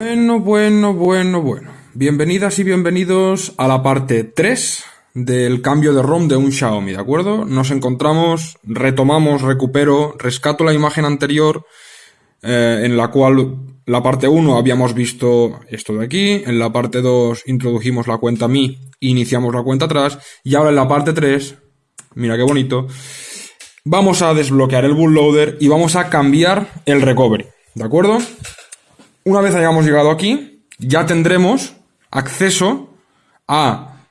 Bueno, bueno, bueno, bueno. Bienvenidas y bienvenidos a la parte 3 del cambio de ROM de un Xiaomi, ¿de acuerdo? Nos encontramos, retomamos, recupero, rescato la imagen anterior eh, en la cual la parte 1 habíamos visto esto de aquí, en la parte 2 introdujimos la cuenta Mi, iniciamos la cuenta atrás y ahora en la parte 3, mira qué bonito, vamos a desbloquear el bootloader y vamos a cambiar el recovery, ¿de acuerdo? Una vez hayamos llegado aquí, ya tendremos acceso a,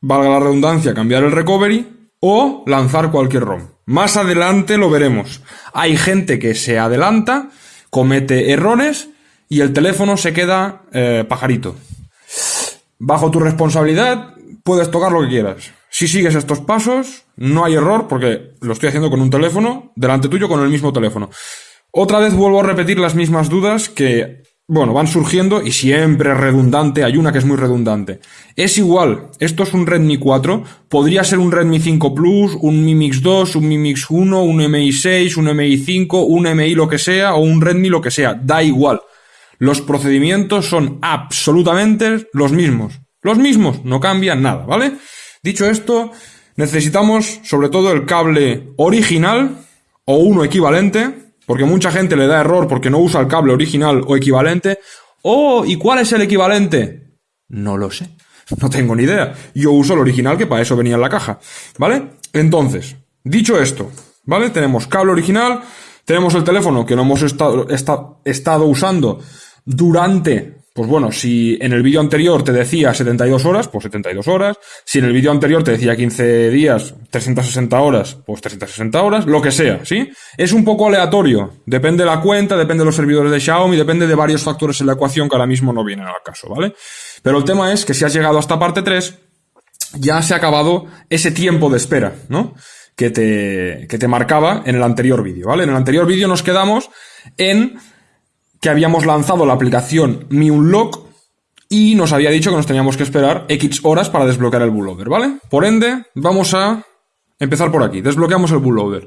valga la redundancia, cambiar el recovery o lanzar cualquier ROM. Más adelante lo veremos. Hay gente que se adelanta, comete errores y el teléfono se queda eh, pajarito. Bajo tu responsabilidad puedes tocar lo que quieras. Si sigues estos pasos, no hay error porque lo estoy haciendo con un teléfono, delante tuyo con el mismo teléfono. Otra vez vuelvo a repetir las mismas dudas que bueno, van surgiendo y siempre redundante, hay una que es muy redundante. Es igual, esto es un Redmi 4, podría ser un Redmi 5 Plus, un Mi Mix 2, un Mi Mix 1, un MI 6, un MI 5, un MI lo que sea o un Redmi lo que sea, da igual. Los procedimientos son absolutamente los mismos. Los mismos, no cambian nada, ¿vale? Dicho esto, necesitamos sobre todo el cable original o uno equivalente porque mucha gente le da error porque no usa el cable original o equivalente. Oh, ¿y cuál es el equivalente? No lo sé. No tengo ni idea. Yo uso el original que para eso venía en la caja. ¿Vale? Entonces, dicho esto, ¿vale? Tenemos cable original, tenemos el teléfono que no hemos estado, estado usando durante pues bueno, si en el vídeo anterior te decía 72 horas, pues 72 horas. Si en el vídeo anterior te decía 15 días, 360 horas, pues 360 horas, lo que sea, ¿sí? Es un poco aleatorio. Depende de la cuenta, depende de los servidores de Xiaomi, depende de varios factores en la ecuación que ahora mismo no vienen al caso, ¿vale? Pero el tema es que si has llegado hasta parte 3, ya se ha acabado ese tiempo de espera, ¿no? Que te, que te marcaba en el anterior vídeo, ¿vale? En el anterior vídeo nos quedamos en que habíamos lanzado la aplicación Mi Unlock y nos había dicho que nos teníamos que esperar X horas para desbloquear el bootloader, ¿vale? Por ende, vamos a empezar por aquí. Desbloqueamos el bootloader.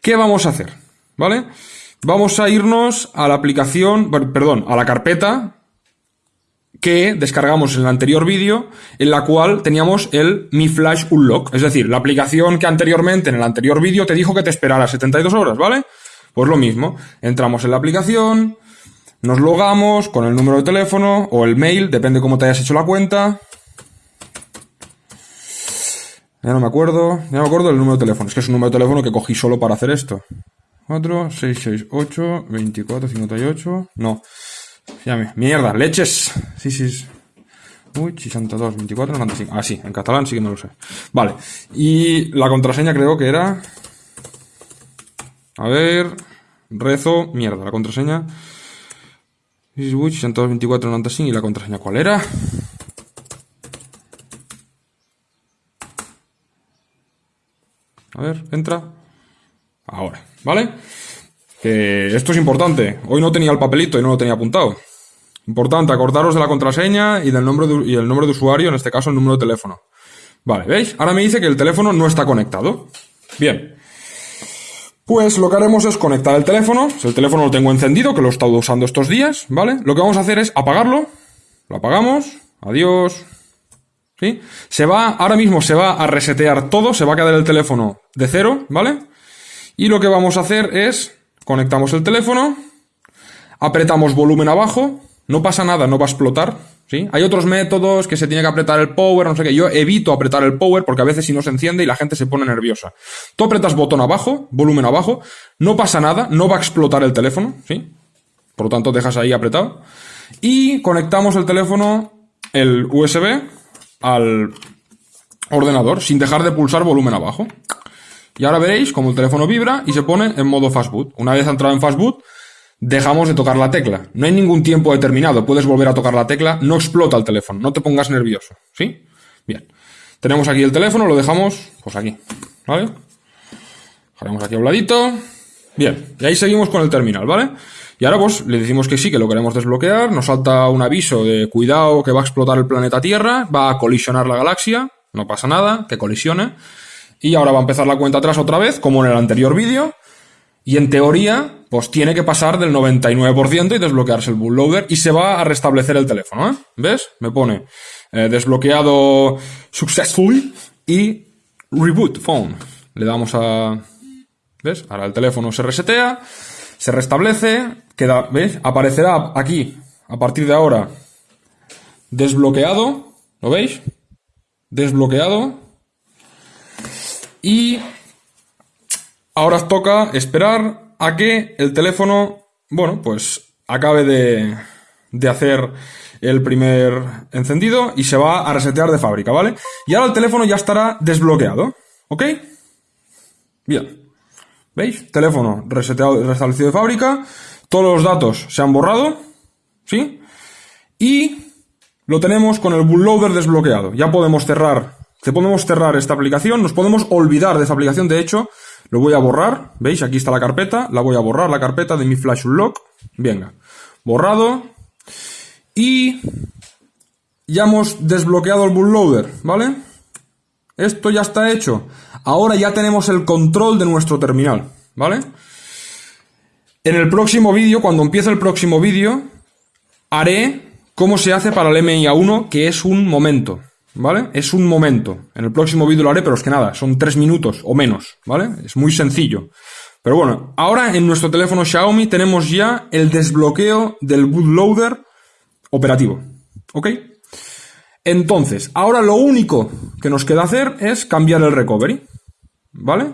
¿Qué vamos a hacer? ¿Vale? Vamos a irnos a la aplicación, perdón, a la carpeta que descargamos en el anterior vídeo, en la cual teníamos el Mi Flash Unlock, es decir, la aplicación que anteriormente en el anterior vídeo te dijo que te esperara 72 horas, ¿vale? Pues lo mismo, entramos en la aplicación, nos logamos con el número de teléfono o el mail, depende cómo te hayas hecho la cuenta. Ya no me acuerdo, ya no me acuerdo del número de teléfono. Es que es un número de teléfono que cogí solo para hacer esto. 4, 6, 6, 8, 24, 58. No. Llame. Mierda, leches. Sí, sí. Uy, 62, 24, 95. Ah, sí, en catalán sí que no lo sé. Vale. Y la contraseña creo que era. A ver. Rezo. Mierda, la contraseña. 124.95 y la contraseña cuál era. A ver, entra. Ahora, ¿vale? Que esto es importante. Hoy no tenía el papelito y no lo tenía apuntado. Importante, acordaros de la contraseña y del nombre de, y el nombre de usuario, en este caso el número de teléfono. Vale, ¿veis? Ahora me dice que el teléfono no está conectado. Bien. Pues lo que haremos es conectar el teléfono. Si el teléfono lo tengo encendido, que lo he estado usando estos días, ¿vale? Lo que vamos a hacer es apagarlo. Lo apagamos. Adiós. ¿Sí? Se va, ahora mismo se va a resetear todo, se va a quedar el teléfono de cero, ¿vale? Y lo que vamos a hacer es, conectamos el teléfono, apretamos volumen abajo, no pasa nada, no va a explotar, Hay otros métodos que se tiene que apretar el power, no sé qué. Yo evito apretar el power porque a veces si no se enciende y la gente se pone nerviosa. Tú apretas botón abajo, volumen abajo, no pasa nada, no va a explotar el teléfono, ¿sí? Por lo tanto, dejas ahí apretado. Y conectamos el teléfono, el USB, al ordenador sin dejar de pulsar volumen abajo. Y ahora veréis como el teléfono vibra y se pone en modo fastboot. Una vez entrado en fastboot, dejamos de tocar la tecla. No hay ningún tiempo determinado. Puedes volver a tocar la tecla, no explota el teléfono, no te pongas nervioso. ¿Sí? Bien. Tenemos aquí el teléfono, lo dejamos, pues aquí. ¿Vale? Dejaremos aquí a un ladito. Bien, y ahí seguimos con el terminal, ¿vale? Y ahora pues le decimos que sí, que lo queremos desbloquear, nos salta un aviso de cuidado que va a explotar el planeta Tierra, va a colisionar la galaxia, no pasa nada, que colisione. Y ahora va a empezar la cuenta atrás otra vez, como en el anterior vídeo. Y en teoría, pues tiene que pasar del 99% y desbloquearse el bootloader y se va a restablecer el teléfono, ¿eh? ¿Ves? Me pone eh, desbloqueado successfully y reboot phone. Le damos a... ¿Ves? Ahora el teléfono se resetea, se restablece, queda, ¿ves? Aparecerá aquí, a partir de ahora, desbloqueado, ¿lo veis? Desbloqueado. Y ahora toca esperar a que el teléfono, bueno, pues acabe de, de hacer el primer encendido y se va a resetear de fábrica, ¿vale? Y ahora el teléfono ya estará desbloqueado, ¿ok? Bien. ¿Veis? Teléfono reseteado, restablecido de fábrica, todos los datos se han borrado, ¿sí? Y lo tenemos con el bootloader desbloqueado. Ya podemos cerrar, podemos cerrar esta aplicación, nos podemos olvidar de esta aplicación, de hecho, lo voy a borrar, ¿veis? Aquí está la carpeta, la voy a borrar, la carpeta de mi Flash Unlock. Venga, borrado. Y ya hemos desbloqueado el bootloader, ¿vale? Esto ya está hecho. Ahora ya tenemos el control de nuestro terminal, ¿vale? En el próximo vídeo, cuando empiece el próximo vídeo, haré cómo se hace para el MIA1, que es un momento. ¿Vale? Es un momento. En el próximo vídeo lo haré, pero es que nada, son tres minutos o menos, ¿vale? Es muy sencillo. Pero bueno, ahora en nuestro teléfono Xiaomi tenemos ya el desbloqueo del bootloader operativo, ¿ok? Entonces, ahora lo único que nos queda hacer es cambiar el recovery, ¿vale?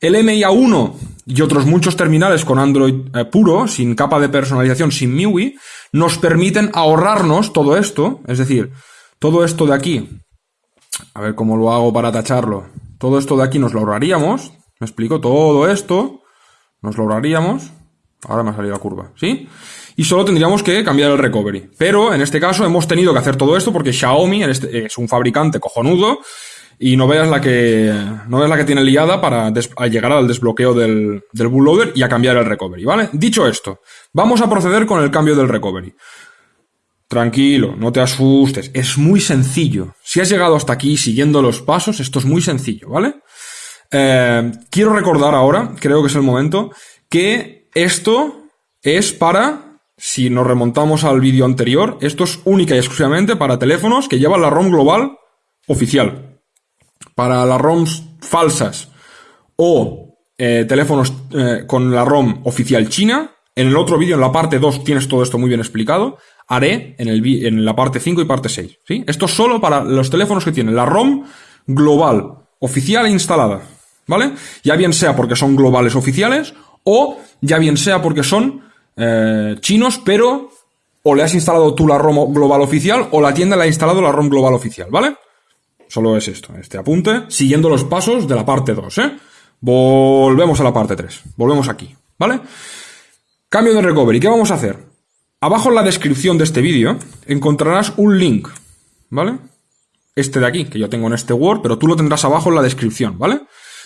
El MIA1 y otros muchos terminales con Android eh, puro, sin capa de personalización, sin MIUI, nos permiten ahorrarnos todo esto, es decir, todo esto de aquí, a ver cómo lo hago para tacharlo. Todo esto de aquí nos lo. ¿Me explico? Todo esto nos lo. Ahora me ha salido la curva, ¿sí? Y solo tendríamos que cambiar el recovery. Pero en este caso hemos tenido que hacer todo esto porque Xiaomi este, es un fabricante cojonudo y no veas la que no veas la que tiene liada para llegar al desbloqueo del, del bootloader y a cambiar el recovery, ¿vale? Dicho esto, vamos a proceder con el cambio del recovery. Tranquilo, no te asustes, es muy sencillo. Si has llegado hasta aquí siguiendo los pasos, esto es muy sencillo, ¿vale? Eh, quiero recordar ahora, creo que es el momento, que esto es para, si nos remontamos al vídeo anterior, esto es única y exclusivamente para teléfonos que llevan la ROM global oficial. Para las ROMs falsas o eh, teléfonos eh, con la ROM oficial china, en el otro vídeo, en la parte 2, tienes todo esto muy bien explicado haré en, el, en la parte 5 y parte 6. ¿sí? Esto es solo para los teléfonos que tienen la ROM global, oficial e instalada. ¿Vale? Ya bien sea porque son globales oficiales o ya bien sea porque son eh, chinos, pero o le has instalado tú la ROM global oficial o la tienda le ha instalado la ROM global oficial, ¿vale? Solo es esto, este apunte, siguiendo los pasos de la parte 2, ¿eh? Volvemos a la parte 3, volvemos aquí, ¿vale? Cambio de recovery, ¿qué vamos a hacer? Abajo en la descripción de este vídeo encontrarás un link, ¿vale? Este de aquí, que yo tengo en este Word, pero tú lo tendrás abajo en la descripción, ¿vale?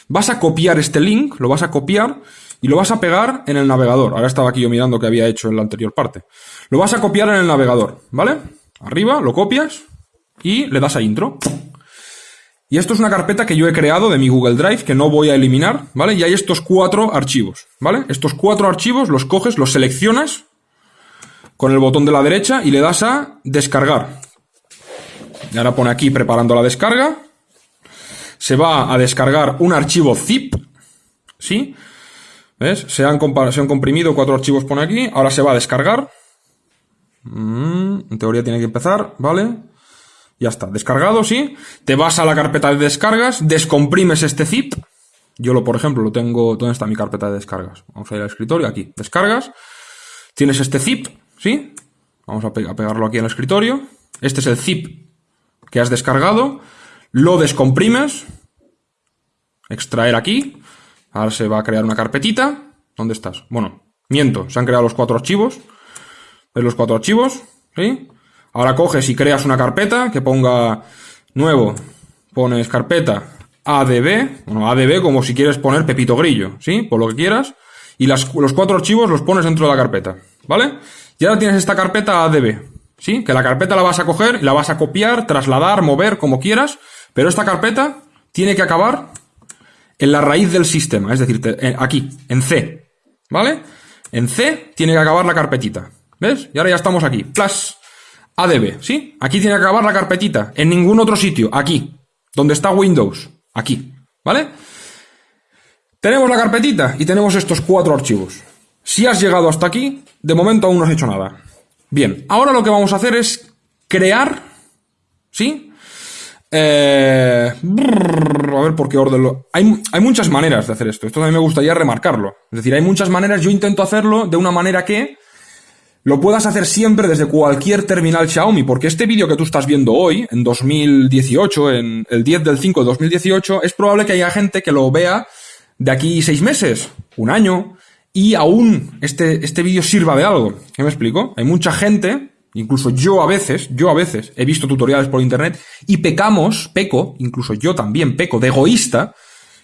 Vas a copiar este link, lo vas a copiar y lo vas a pegar en el navegador. Ahora estaba aquí yo mirando que había hecho en la anterior parte. Lo vas a copiar en el navegador, ¿vale? Arriba, lo copias y le das a intro. Y esto es una carpeta que yo he creado de mi Google Drive que no voy a eliminar, ¿vale? Y hay estos cuatro archivos, ¿vale? Estos cuatro archivos los coges, los seleccionas con el botón de la derecha y le das a descargar. Y ahora pone aquí preparando la descarga. Se va a descargar un archivo zip. ¿Sí? ¿Ves? Se han, se han comprimido cuatro archivos por aquí. Ahora se va a descargar. Mm, en teoría tiene que empezar, ¿vale? Ya está, descargado, ¿sí? Te vas a la carpeta de descargas, descomprimes este zip. Yo lo, por ejemplo, lo tengo... ¿Dónde está mi carpeta de descargas? Vamos a ir al escritorio, aquí. Descargas. Tienes este zip, ¿Sí? Vamos a, pegarlo aquí en el escritorio. Este es el zip que has descargado. Lo descomprimes. Extraer aquí. Ahora se va a crear una carpetita. ¿Dónde estás? Bueno, miento. Se han creado los cuatro archivos. ¿Ves los cuatro archivos? ¿Sí? Ahora coges y creas una carpeta que ponga nuevo. Pones carpeta ADB. Bueno, ADB como si quieres poner Pepito Grillo. ¿Sí? Por lo que quieras. Y los cuatro archivos los pones dentro de la carpeta. ¿Vale? Y ahora tienes esta carpeta ADB, ¿sí? Que la carpeta la vas a coger y la vas a copiar, trasladar, mover, como quieras, pero esta carpeta tiene que acabar en la raíz del sistema, es decir, aquí, en C, ¿vale? En C tiene que acabar la carpetita. ¿Ves? Y ahora ya estamos aquí. Plus ADB, ¿sí? Aquí tiene que acabar la carpetita. En ningún otro sitio. Aquí. Donde está Windows. Aquí. ¿Vale? Tenemos la carpetita y tenemos estos cuatro archivos. Si has llegado hasta aquí, de momento aún no has hecho nada. Bien, ahora lo que vamos a hacer es crear, ¿sí? Eh, a ver por qué orden lo... Hay, hay muchas maneras de hacer esto. Esto también me gustaría remarcarlo. Es decir, hay muchas maneras. Yo intento hacerlo de una manera que lo puedas hacer siempre desde cualquier terminal Xiaomi, porque este vídeo que tú estás viendo hoy, en 2018, en el 10 del 5 de 2018, es probable que haya gente que lo vea de aquí seis meses, un año, y aún este, este vídeo sirva de algo. ¿Qué me explico? Hay mucha gente, incluso yo a veces, yo a veces he visto tutoriales por internet y pecamos, peco, incluso yo también peco, de egoísta,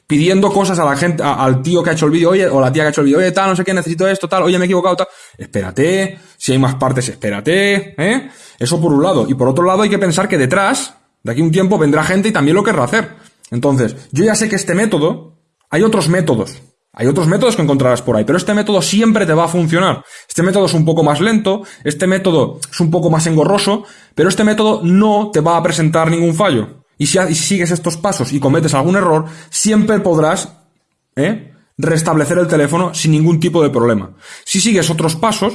pidiendo cosas a la gente, al tío que ha hecho el vídeo, oye, o la tía que ha hecho el vídeo, oye, tal, no sé qué, necesito esto, tal, oye, me he equivocado, tal. Espérate, si hay más partes, espérate, ¿eh? Eso por un lado. Y por otro lado hay que pensar que detrás, de aquí un tiempo, vendrá gente y también lo querrá hacer. Entonces, yo ya sé que este método, hay otros métodos. Hay otros métodos que encontrarás por ahí, pero este método siempre te va a funcionar. Este método es un poco más lento, este método es un poco más engorroso, pero este método no te va a presentar ningún fallo. Y si, sigues estos pasos y cometes algún error, siempre podrás ¿eh? restablecer el teléfono sin ningún tipo de problema. Si sigues otros pasos,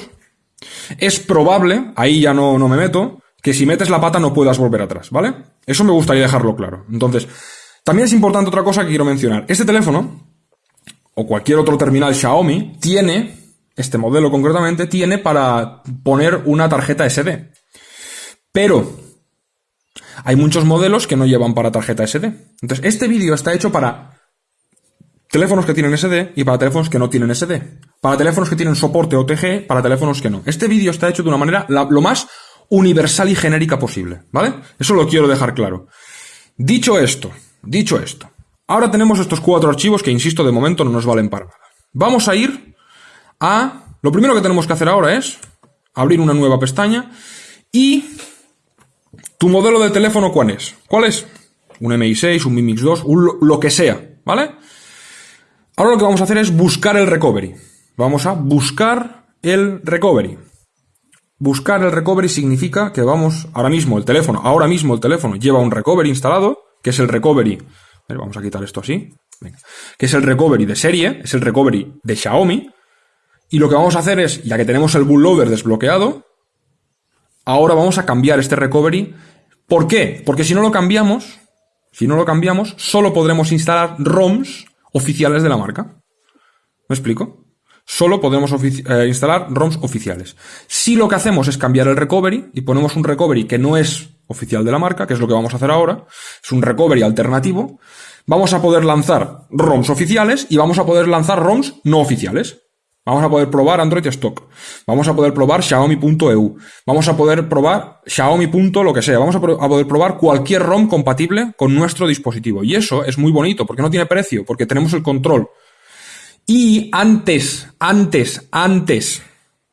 es probable, ahí ya no, no me meto, que si metes la pata no puedas volver atrás, ¿vale? Eso me gustaría dejarlo claro. Entonces, también es importante otra cosa que quiero mencionar. Este teléfono, o cualquier otro terminal Xiaomi, tiene, este modelo concretamente, tiene para poner una tarjeta SD. Pero, hay muchos modelos que no llevan para tarjeta SD. Entonces, este vídeo está hecho para teléfonos que tienen SD y para teléfonos que no tienen SD. Para teléfonos que tienen soporte OTG, para teléfonos que no. Este vídeo está hecho de una manera lo más universal y genérica posible, ¿vale? Eso lo quiero dejar claro. Dicho esto, dicho esto, ahora tenemos estos cuatro archivos que, insisto, de momento no nos valen para nada. Vamos a ir a... Lo primero que tenemos que hacer ahora es abrir una nueva pestaña y ¿Tu modelo de teléfono cuál es? ¿Cuál es? Un MI6, un Mi Mix 2, un, lo que sea, ¿vale? Ahora lo que vamos a hacer es buscar el recovery. Vamos a buscar el recovery. Buscar el recovery significa que vamos, ahora mismo el teléfono, ahora mismo el teléfono lleva un recovery instalado, que es el recovery, vamos a quitar esto así, que es el recovery de serie, es el recovery de Xiaomi, y lo que vamos a hacer es, ya que tenemos el bootloader desbloqueado, ahora vamos a cambiar este recovery ¿Por qué? Porque si no lo cambiamos, si no lo cambiamos, solo podremos instalar ROMs oficiales de la marca. ¿Me explico? Solo podemos eh, instalar ROMs oficiales. Si lo que hacemos es cambiar el recovery y ponemos un recovery que no es oficial de la marca, que es lo que vamos a hacer ahora, es un recovery alternativo, vamos a poder lanzar ROMs oficiales y vamos a poder lanzar ROMs no oficiales. Vamos a poder probar Android Stock. Vamos a poder probar Xiaomi.eu. Vamos a poder probar Xiaomi. lo que sea. Vamos a, poder probar cualquier ROM compatible con nuestro dispositivo. Y eso es muy bonito porque no tiene precio, porque tenemos el control. Y antes, antes, antes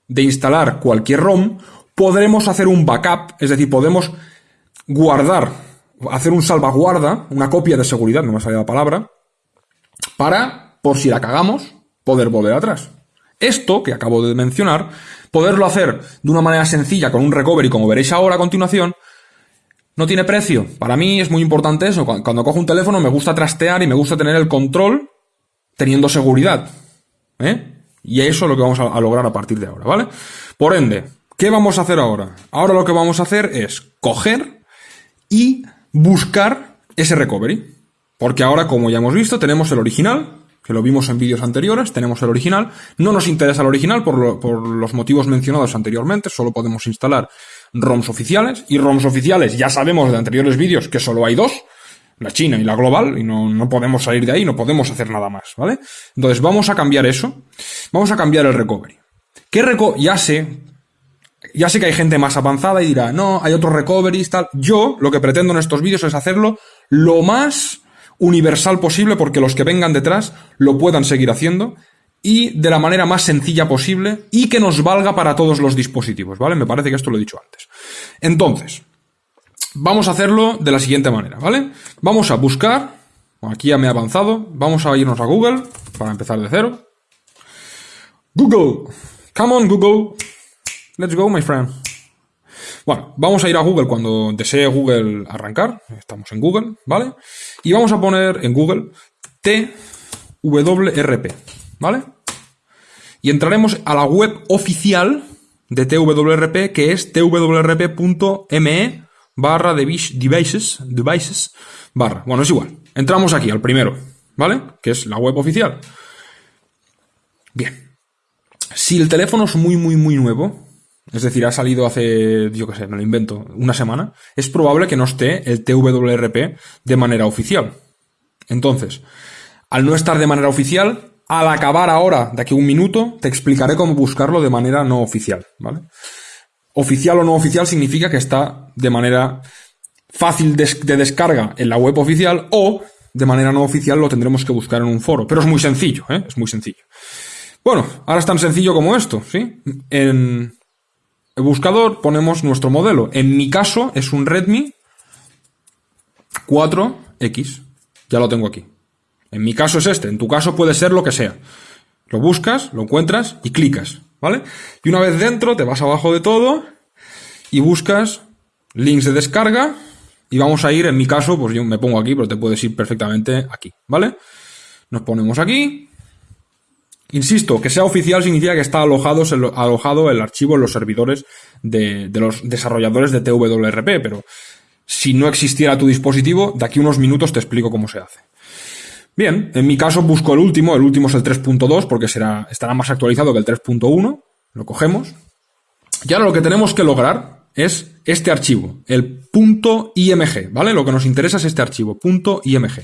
de instalar cualquier ROM, podremos hacer un backup, es decir, podemos guardar, hacer un salvaguarda, una copia de seguridad, no me salido la palabra, para, por si la cagamos, poder volver atrás. Esto, que acabo de mencionar, poderlo hacer de una manera sencilla con un recovery, como veréis ahora a continuación, no tiene precio. Para mí es muy importante eso. Cuando cojo un teléfono me gusta trastear y me gusta tener el control teniendo seguridad. ¿eh? Y eso es lo que vamos a, lograr a partir de ahora, ¿vale? Por ende, ¿qué vamos a hacer ahora? Ahora lo que vamos a hacer es coger y buscar ese recovery. Porque ahora, como ya hemos visto, tenemos el original, que lo vimos en vídeos anteriores, tenemos el original. No nos interesa el original por, los motivos mencionados anteriormente, solo podemos instalar ROMs oficiales. Y ROMs oficiales ya sabemos de anteriores vídeos que solo hay dos, la China y la global, y no, no podemos salir de ahí, no podemos hacer nada más, ¿vale? Entonces vamos a cambiar eso, vamos a cambiar el recovery. ¿Qué reco ya sé, ya sé que hay gente más avanzada y dirá, no, hay otros recoveries, tal. Yo lo que pretendo en estos vídeos es hacerlo lo más universal posible porque los que vengan detrás lo puedan seguir haciendo y de la manera más sencilla posible y que nos valga para todos los dispositivos, ¿vale? Me parece que esto lo he dicho antes. Entonces, vamos a hacerlo de la siguiente manera, ¿vale? Vamos a buscar, aquí ya me he avanzado, vamos a irnos a Google para empezar de cero. Google. Come on, Google. Let's go, my friend. Bueno, vamos a ir a Google cuando desee Google arrancar. Estamos en Google, ¿vale? Y vamos a poner en Google TWRP, ¿vale? Y entraremos a la web oficial de TWRP, que es twrp.me barra devices, devices barra. Bueno, es igual. Entramos aquí, al primero, ¿vale? Que es la web oficial. Bien. Si el teléfono es muy, muy, muy nuevo, es decir, ha salido hace, yo qué sé, me lo invento, una semana, es probable que no esté el TWRP de manera oficial. Entonces, al no estar de manera oficial, al acabar ahora, de aquí a un minuto, te explicaré cómo buscarlo de manera no oficial, ¿vale? Oficial o no oficial significa que está de manera fácil de, descarga en la web oficial o de manera no oficial lo tendremos que buscar en un foro. Pero es muy sencillo, ¿eh? Es muy sencillo. Bueno, ahora es tan sencillo como esto, ¿sí? En el buscador ponemos nuestro modelo. En mi caso es un Redmi 4X. Ya lo tengo aquí. En mi caso es este. En tu caso puede ser lo que sea. Lo buscas, lo encuentras y clicas, ¿vale? Y una vez dentro te vas abajo de todo y buscas links de descarga y vamos a ir, en mi caso, pues yo me pongo aquí, pero te puedes ir perfectamente aquí, ¿vale? Nos ponemos aquí Insisto, que sea oficial significa que está alojado, alojado el archivo en los servidores de, los desarrolladores de TWRP, pero si no existiera tu dispositivo, de aquí unos minutos te explico cómo se hace. Bien, en mi caso busco el último, el último es el 3.2 porque será, estará más actualizado que el 3.1, lo cogemos. Y ahora lo que tenemos que lograr es este archivo, el .img, ¿vale? Lo que nos interesa es este archivo, .img.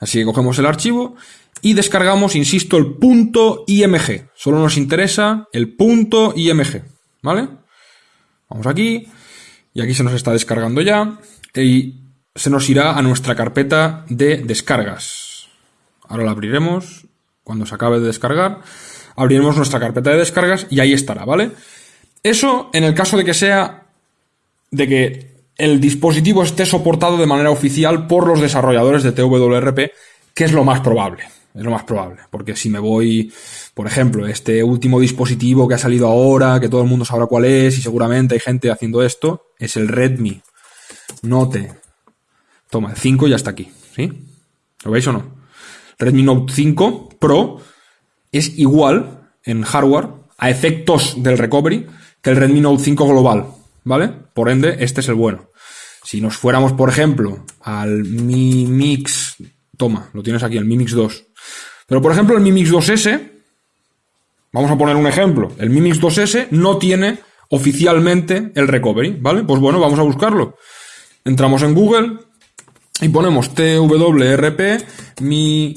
Así que cogemos el archivo y descargamos, insisto, el punto .img. Solo nos interesa el punto .img, ¿vale? Vamos aquí y aquí se nos está descargando ya y se nos irá a nuestra carpeta de descargas. Ahora la abriremos cuando se acabe de descargar. Abriremos nuestra carpeta de descargas y ahí estará, ¿vale? Eso en el caso de que sea de que el dispositivo esté soportado de manera oficial por los desarrolladores de TWRP, que es lo más probable. Es lo más probable. Porque si me voy, por ejemplo, este último dispositivo que ha salido ahora, que todo el mundo sabrá cuál es, y seguramente hay gente haciendo esto, es el Redmi Note. Toma, el 5 ya está aquí. ¿Sí? ¿Lo veis o no? Redmi Note 5 Pro es igual en hardware a efectos del recovery que el Redmi Note 5 global. ¿Vale? Por ende, este es el bueno. Si nos fuéramos, por ejemplo, al Mi Mix, toma, lo tienes aquí, el Mi Mix 2, pero por ejemplo el Mi Mix 2S, vamos a poner un ejemplo, el Mi Mix 2S no tiene oficialmente el recovery, ¿vale? Pues bueno, vamos a buscarlo. Entramos en Google y ponemos TWRP Mi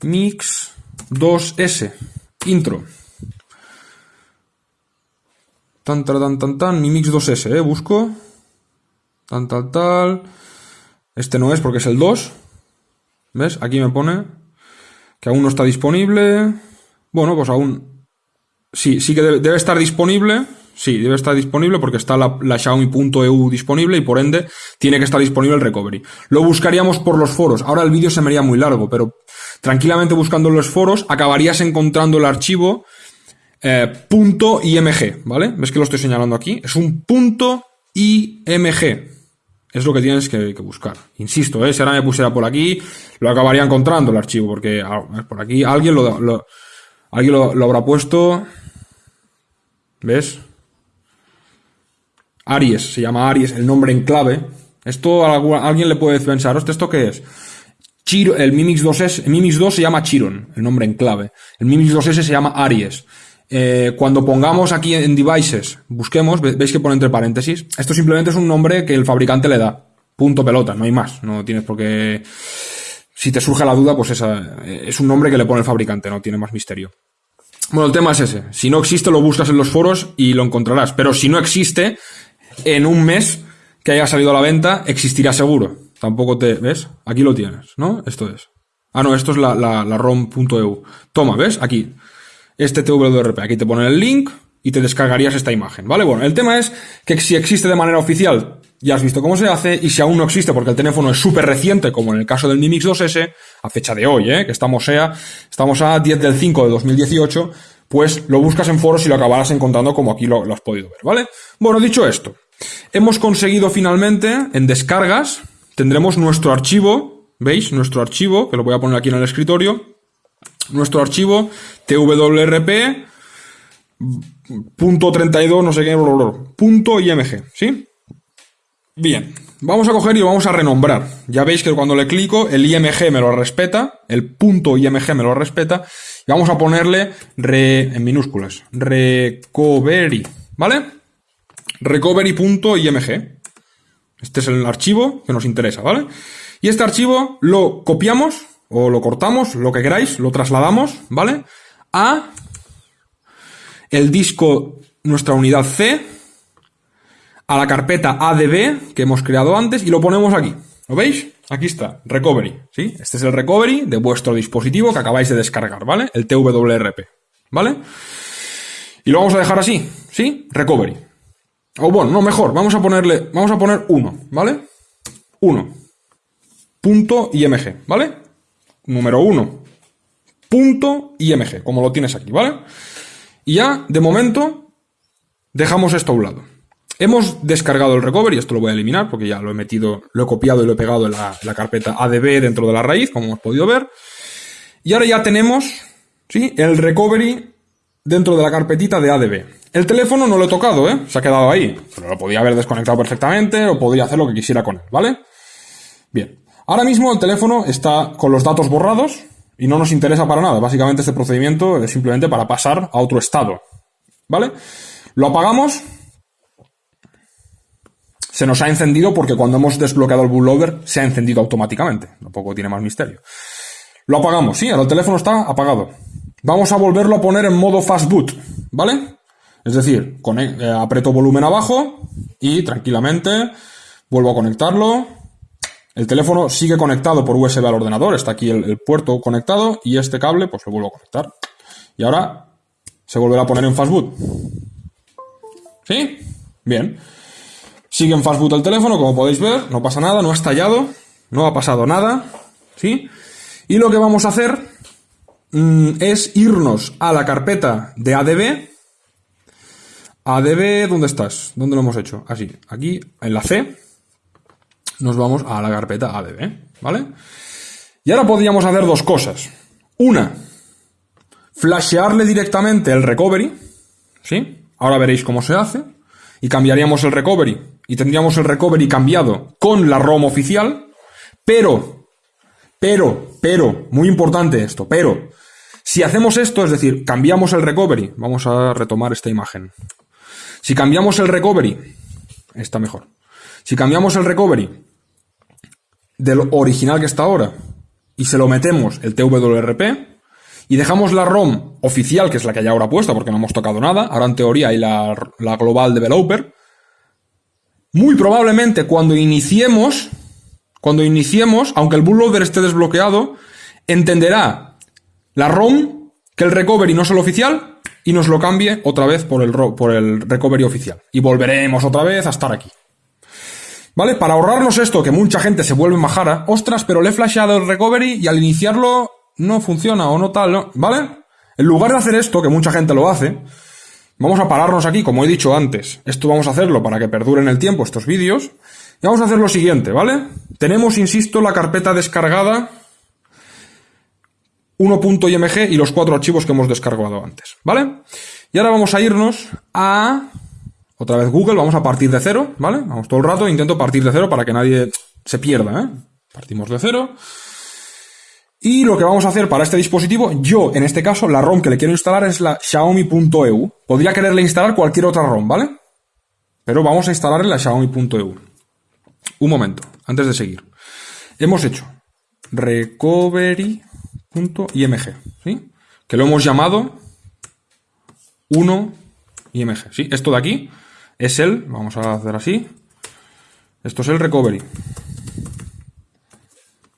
Mix 2S, intro. Tan, tan, tan, tan, Mi Mix 2S, ¿eh? Busco. Tan, tal, tal. Este no es porque es el 2. ¿Ves? Aquí me pone que aún no está disponible. Bueno, pues aún. Sí, sí que debe, estar disponible. Sí, debe estar disponible porque está la, la Xiaomi.eu disponible y por ende tiene que estar disponible el recovery. Lo buscaríamos por los foros. Ahora el vídeo se me haría muy largo, pero tranquilamente buscando los foros acabarías encontrando el archivo eh, .img, ¿vale? ¿Ves que lo estoy señalando aquí? Es un punto .img. Es lo que tienes que, buscar. Insisto, ¿eh? si ahora me pusiera por aquí, lo acabaría encontrando el archivo, porque ah, por aquí alguien lo, alguien lo, habrá puesto. ¿Ves? Aries, se llama Aries, el nombre en clave. Esto a alguien le puede pensar, ¿esto qué es? Chiro, el Mimix 2S, el Mimix 2 se llama Chiron, el nombre en clave. El Mimix 2S se llama Aries. Eh, cuando pongamos aquí en devices, busquemos, veis que pone entre paréntesis, esto simplemente es un nombre que el fabricante le da. Punto pelota, no hay más. No tienes por qué. Si te surge la duda, pues esa, es un nombre que le pone el fabricante, no tiene más misterio. Bueno, el tema es ese. Si no existe, lo buscas en los foros y lo encontrarás. Pero si no existe, en un mes que haya salido a la venta, existirá seguro. Tampoco te. ¿Ves? Aquí lo tienes, ¿no? Esto es. Ah, no, esto es la, la, la ROM.eu. Toma, ¿ves? Aquí este TWRP. Aquí te ponen el link y te descargarías esta imagen, ¿vale? Bueno, el tema es que si existe de manera oficial, ya has visto cómo se hace, y si aún no existe porque el teléfono es súper reciente, como en el caso del Mi Mix 2S, a fecha de hoy, ¿eh? Que estamos, sea, estamos a 10 del 5 de 2018, pues lo buscas en foros y lo acabarás encontrando como aquí lo, lo has podido ver, ¿vale? Bueno, dicho esto, hemos conseguido finalmente en descargas, tendremos nuestro archivo, ¿veis? Nuestro archivo, que lo voy a poner aquí en el escritorio, nuestro archivo twrp punto 32 no sé qué punto img ¿sí? bien vamos a coger y vamos a renombrar ya veis que cuando le clico el img me lo respeta el punto img me lo respeta y vamos a ponerle re, en minúsculas recovery ¿vale? recovery.img este es el archivo que nos interesa ¿vale? y este archivo lo copiamos o lo cortamos, lo que queráis, lo trasladamos, ¿vale? A el disco, nuestra unidad C, a la carpeta ADB que hemos creado antes y lo ponemos aquí. ¿Lo veis? Aquí está, recovery, ¿sí? Este es el recovery de vuestro dispositivo que acabáis de descargar, ¿vale? El TWRP, ¿vale? Y lo vamos a dejar así, ¿sí? Recovery. O bueno, no, mejor, vamos a ponerle, vamos a poner 1, ¿vale? 1. Punto IMG, ¿vale? Número 1, punto IMG, como lo tienes aquí, ¿vale? Y ya, de momento, dejamos esto a un lado. Hemos descargado el recovery, esto lo voy a eliminar porque ya lo he metido, lo he copiado y lo he pegado en la, carpeta ADB dentro de la raíz, como hemos podido ver. Y ahora ya tenemos, ¿sí? El recovery dentro de la carpetita de ADB. El teléfono no lo he tocado, ¿eh? Se ha quedado ahí. Pero lo podía haber desconectado perfectamente o podría hacer lo que quisiera con él, ¿vale? Bien. Ahora mismo el teléfono está con los datos borrados y no nos interesa para nada. Básicamente este procedimiento es simplemente para pasar a otro estado. ¿Vale? Lo apagamos. Se nos ha encendido porque cuando hemos desbloqueado el bootloader se ha encendido automáticamente. Tampoco tiene más misterio. Lo apagamos, sí, ahora el teléfono está apagado. Vamos a volverlo a poner en modo fast boot, ¿vale? Es decir, eh, aprieto volumen abajo y tranquilamente vuelvo a conectarlo, el teléfono sigue conectado por USB al ordenador, está aquí el, puerto conectado y este cable pues lo vuelvo a conectar. Y ahora se volverá a poner en fastboot. ¿Sí? Bien. Sigue en fastboot el teléfono, como podéis ver, no pasa nada, no ha estallado, no ha pasado nada. ¿Sí? Y lo que vamos a hacer mm, es irnos a la carpeta de ADB. ADB, ¿dónde estás? ¿Dónde lo hemos hecho? Así, aquí en la C nos vamos a la carpeta ADB, ¿vale? Y ahora podríamos hacer dos cosas. Una, flashearle directamente el recovery, ¿sí? Ahora veréis cómo se hace. Y cambiaríamos el recovery. Y tendríamos el recovery cambiado con la ROM oficial. Pero, pero, pero, muy importante esto, pero, si hacemos esto, es decir, cambiamos el recovery, vamos a retomar esta imagen. Si cambiamos el recovery, está mejor. Si cambiamos el recovery del original que está ahora y se lo metemos el TWRP y dejamos la ROM oficial, que es la que hay ahora puesta porque no hemos tocado nada, ahora en teoría hay la, la Global Developer, muy probablemente cuando iniciemos, cuando iniciemos, aunque el bootloader esté desbloqueado, entenderá la ROM que el recovery no es el oficial y nos lo cambie otra vez por el, por el recovery oficial. Y volveremos otra vez a estar aquí. ¿Vale? Para ahorrarnos esto, que mucha gente se vuelve majara, ostras, pero le he flasheado el recovery y al iniciarlo no funciona o no tal, ¿no? ¿Vale? En lugar de hacer esto, que mucha gente lo hace, vamos a pararnos aquí, como he dicho antes. Esto vamos a hacerlo para que perduren el tiempo estos vídeos. Y vamos a hacer lo siguiente, ¿vale? Tenemos, insisto, la carpeta descargada 1.img y los cuatro archivos que hemos descargado antes, ¿vale? Y ahora vamos a irnos a otra vez Google, vamos a partir de cero, ¿vale? Vamos todo el rato, intento partir de cero para que nadie se pierda, ¿eh? Partimos de cero. Y lo que vamos a hacer para este dispositivo, yo en este caso, la ROM que le quiero instalar es la Xiaomi.eu. Podría quererle instalar cualquier otra ROM, ¿vale? Pero vamos a instalarle la Xiaomi.eu. Un momento, antes de seguir. Hemos hecho recovery.img, ¿sí? Que lo hemos llamado 1img, ¿sí? Esto de aquí es el, vamos a hacer así, esto es el recovery.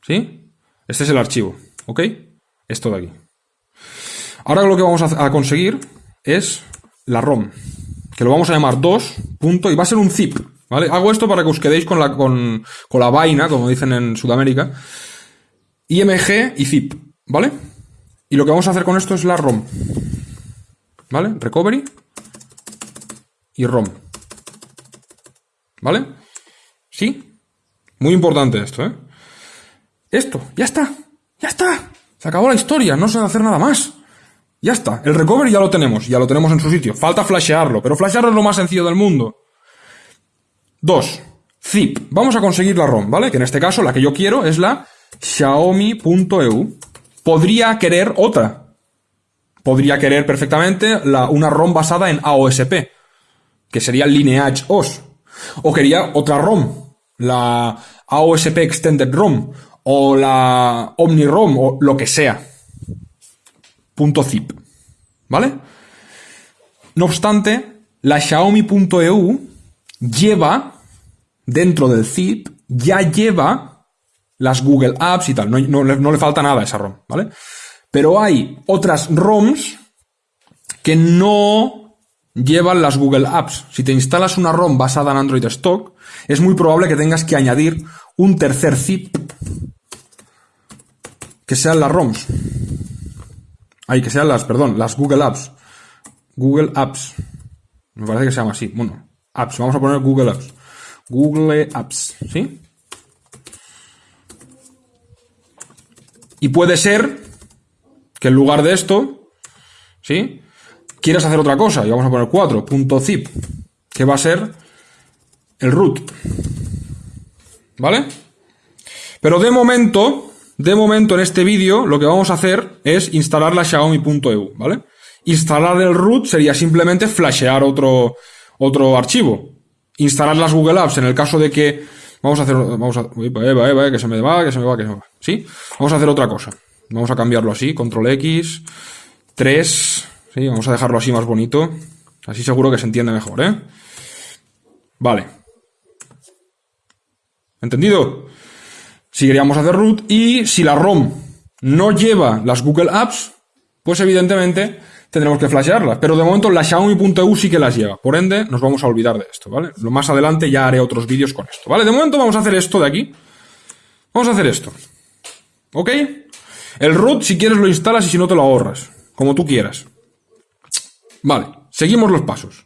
¿Sí? Este es el archivo, ¿ok? Esto de aquí. Ahora lo que vamos a conseguir es la ROM, que lo vamos a llamar 2. y va a ser un zip, ¿vale? Hago esto para que os quedéis con la, con, con la vaina, como dicen en Sudamérica. IMG y zip, ¿vale? Y lo que vamos a hacer con esto es la ROM. ¿vale? Recovery y ROM. ¿Vale? ¿Sí? Muy importante esto, ¿eh? Esto, ya está, ya está. Se acabó la historia, no se va a hacer nada más. Ya está, el recovery ya lo tenemos, ya lo tenemos en su sitio. Falta flashearlo, pero flashearlo es lo más sencillo del mundo. Dos, zip. Vamos a conseguir la ROM, ¿vale? Que en este caso la que yo quiero es la xiaomi.eu. Podría querer otra. Podría querer perfectamente la, una ROM basada en AOSP, que sería Lineage OS. O quería otra ROM, la AOSP Extended ROM, o la OmniROM, o lo que sea. Punto .zip. ¿Vale? No obstante, la Xiaomi.eu lleva, dentro del zip, ya lleva las Google Apps y tal. No, no le falta nada a esa ROM, ¿vale? Pero hay otras ROMs que no llevan las Google Apps. Si te instalas una ROM basada en Android Stock, es muy probable que tengas que añadir un tercer zip que sean las ROMs. Ay, que sean las, perdón, las Google Apps. Google Apps. Me parece que se llama así. Bueno, Apps. Vamos a poner Google Apps. Google Apps, ¿sí? Y puede ser que en lugar de esto, ¿sí? Quieras hacer otra cosa. Y vamos a poner 4.zip, que va a ser el root. ¿Vale? Pero de momento, de momento en este vídeo lo que vamos a hacer es instalar la Xiaomi.eu, ¿vale? Instalar el root sería simplemente flashear otro, otro archivo. Instalar las Google Apps en el caso de que vamos a hacer, vamos a, que se me va, que se me va, que se me va, ¿sí? Vamos a hacer otra cosa. Vamos a cambiarlo así, control X, 3, Vamos a dejarlo así más bonito. Así seguro que se entiende mejor, ¿eh? Vale. ¿Entendido? si queríamos hacer root y si la ROM no lleva las Google Apps, pues evidentemente tendremos que flashearlas. Pero de momento la Xiaomi.eu sí que las lleva. Por ende, nos vamos a olvidar de esto, ¿vale? Lo más adelante ya haré otros vídeos con esto, ¿vale? De momento vamos a hacer esto de aquí. Vamos a hacer esto. ¿Ok? El root, si quieres, lo instalas y si no, te lo ahorras. Como tú quieras. Vale, seguimos los pasos.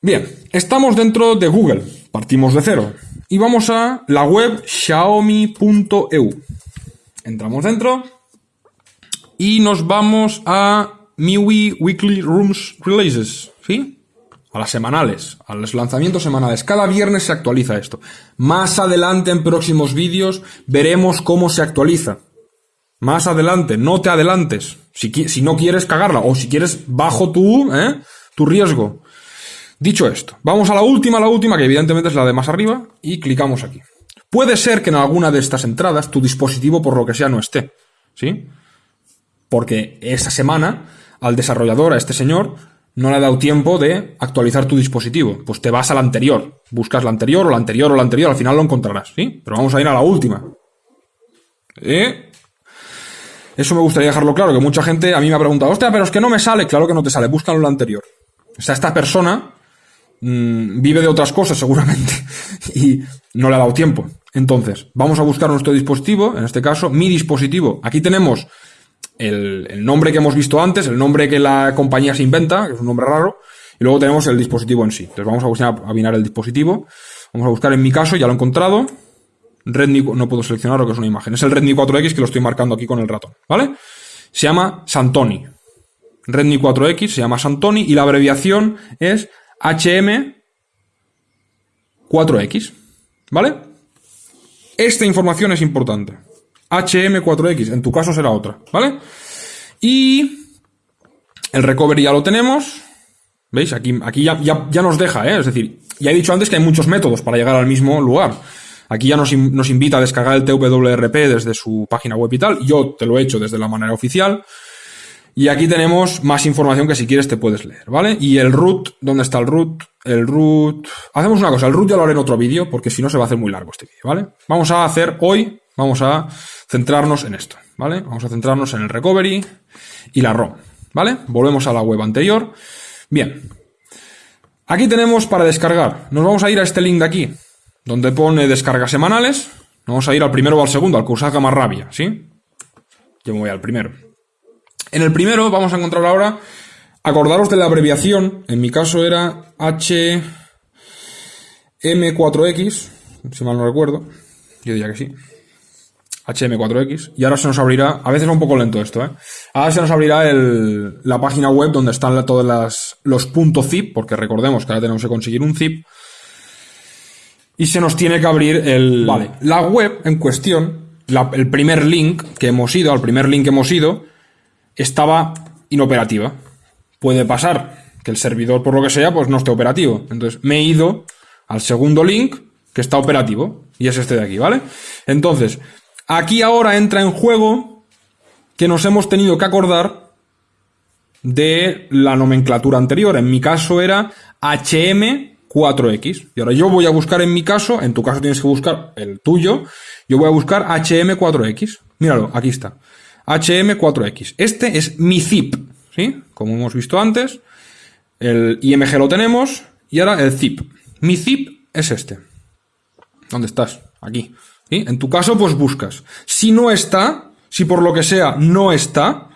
Bien, estamos dentro de Google. Partimos de cero y vamos a la web xiaomi.eu. Entramos dentro y nos vamos a MIUI Weekly Rooms Releases, ¿sí? A las semanales, a los lanzamientos semanales. Cada viernes se actualiza esto. Más adelante en próximos vídeos veremos cómo se actualiza. Más adelante, no te adelantes. Si, si no quieres cagarla o si quieres bajo tu, ¿eh? tu riesgo. Dicho esto, vamos a la última, la última, que evidentemente es la de más arriba, y clicamos aquí. Puede ser que en alguna de estas entradas tu dispositivo, por lo que sea, no esté. ¿Sí? Porque esa semana al desarrollador, a este señor, no le ha dado tiempo de actualizar tu dispositivo. Pues te vas a la anterior. Buscas la anterior o la anterior o la anterior, al final lo encontrarás. ¿Sí? Pero vamos a ir a la última. ¿Eh? Eso me gustaría dejarlo claro, que mucha gente a mí me ha preguntado, hostia, pero es que no me sale. Claro que no te sale, búscalo en la anterior. O sea, esta persona Mm, vive de otras cosas seguramente y no le ha dado tiempo. Entonces, vamos a buscar nuestro dispositivo, en este caso, mi dispositivo. Aquí tenemos el, nombre que hemos visto antes, el nombre que la compañía se inventa, que es un nombre raro, y luego tenemos el dispositivo en sí. Entonces vamos a buscar a el dispositivo. Vamos a buscar en mi caso, ya lo he encontrado. Redmi, no puedo seleccionar lo que es una imagen. Es el Redmi 4X que lo estoy marcando aquí con el ratón, ¿vale? Se llama Santoni. Redmi 4X se llama Santoni y la abreviación es HM4X. ¿Vale? Esta información es importante. HM4X, en tu caso será otra, ¿vale? Y el recovery ya lo tenemos. ¿Veis? Aquí, aquí ya, ya, nos deja, ¿eh? Es decir, ya he dicho antes que hay muchos métodos para llegar al mismo lugar. Aquí ya nos, invita a descargar el TWRP desde su página web y tal. Yo te lo he hecho desde la manera oficial. Y aquí tenemos más información que si quieres te puedes leer, ¿vale? Y el root, ¿dónde está el root? El root... Hacemos una cosa, el root ya lo haré en otro vídeo, porque si no se va a hacer muy largo este vídeo, ¿vale? Vamos a hacer hoy, vamos a centrarnos en esto, ¿vale? Vamos a centrarnos en el recovery y la ROM, ¿vale? Volvemos a la web anterior. Bien. Aquí tenemos para descargar. Nos vamos a ir a este link de aquí, donde pone descargas semanales. Vamos a ir al primero o al segundo, al que os haga más rabia, ¿sí? Yo me voy al primero. En el primero vamos a encontrar ahora, acordaros de la abreviación, en mi caso era HM4X, si mal no recuerdo, yo diría que sí. HM4X. Y ahora se nos abrirá, a veces es un poco lento esto, ¿eh? Ahora se nos abrirá el, la página web donde están todos los .zip, porque recordemos que ahora tenemos que conseguir un zip. Y se nos tiene que abrir el... Vale, la web en cuestión, el primer link que hemos ido, al primer link que hemos ido, estaba inoperativa. Puede pasar que el servidor, por lo que sea, pues no esté operativo. Entonces me he ido al segundo link que está operativo. Y es este de aquí, ¿vale? Entonces, Aquí ahora entra en juego que nos hemos tenido que acordar de la nomenclatura anterior. En mi caso era HM4X. Y ahora yo voy a buscar en mi caso, en tu caso tienes que buscar el tuyo, yo voy a buscar HM4X. Míralo, aquí está. HM4X. Este es mi zip, ¿sí? Como hemos visto antes. El IMG lo tenemos y ahora el zip. Mi zip es este. ¿Dónde estás? Aquí. En tu caso, pues buscas. Si no está, si por lo que sea no está,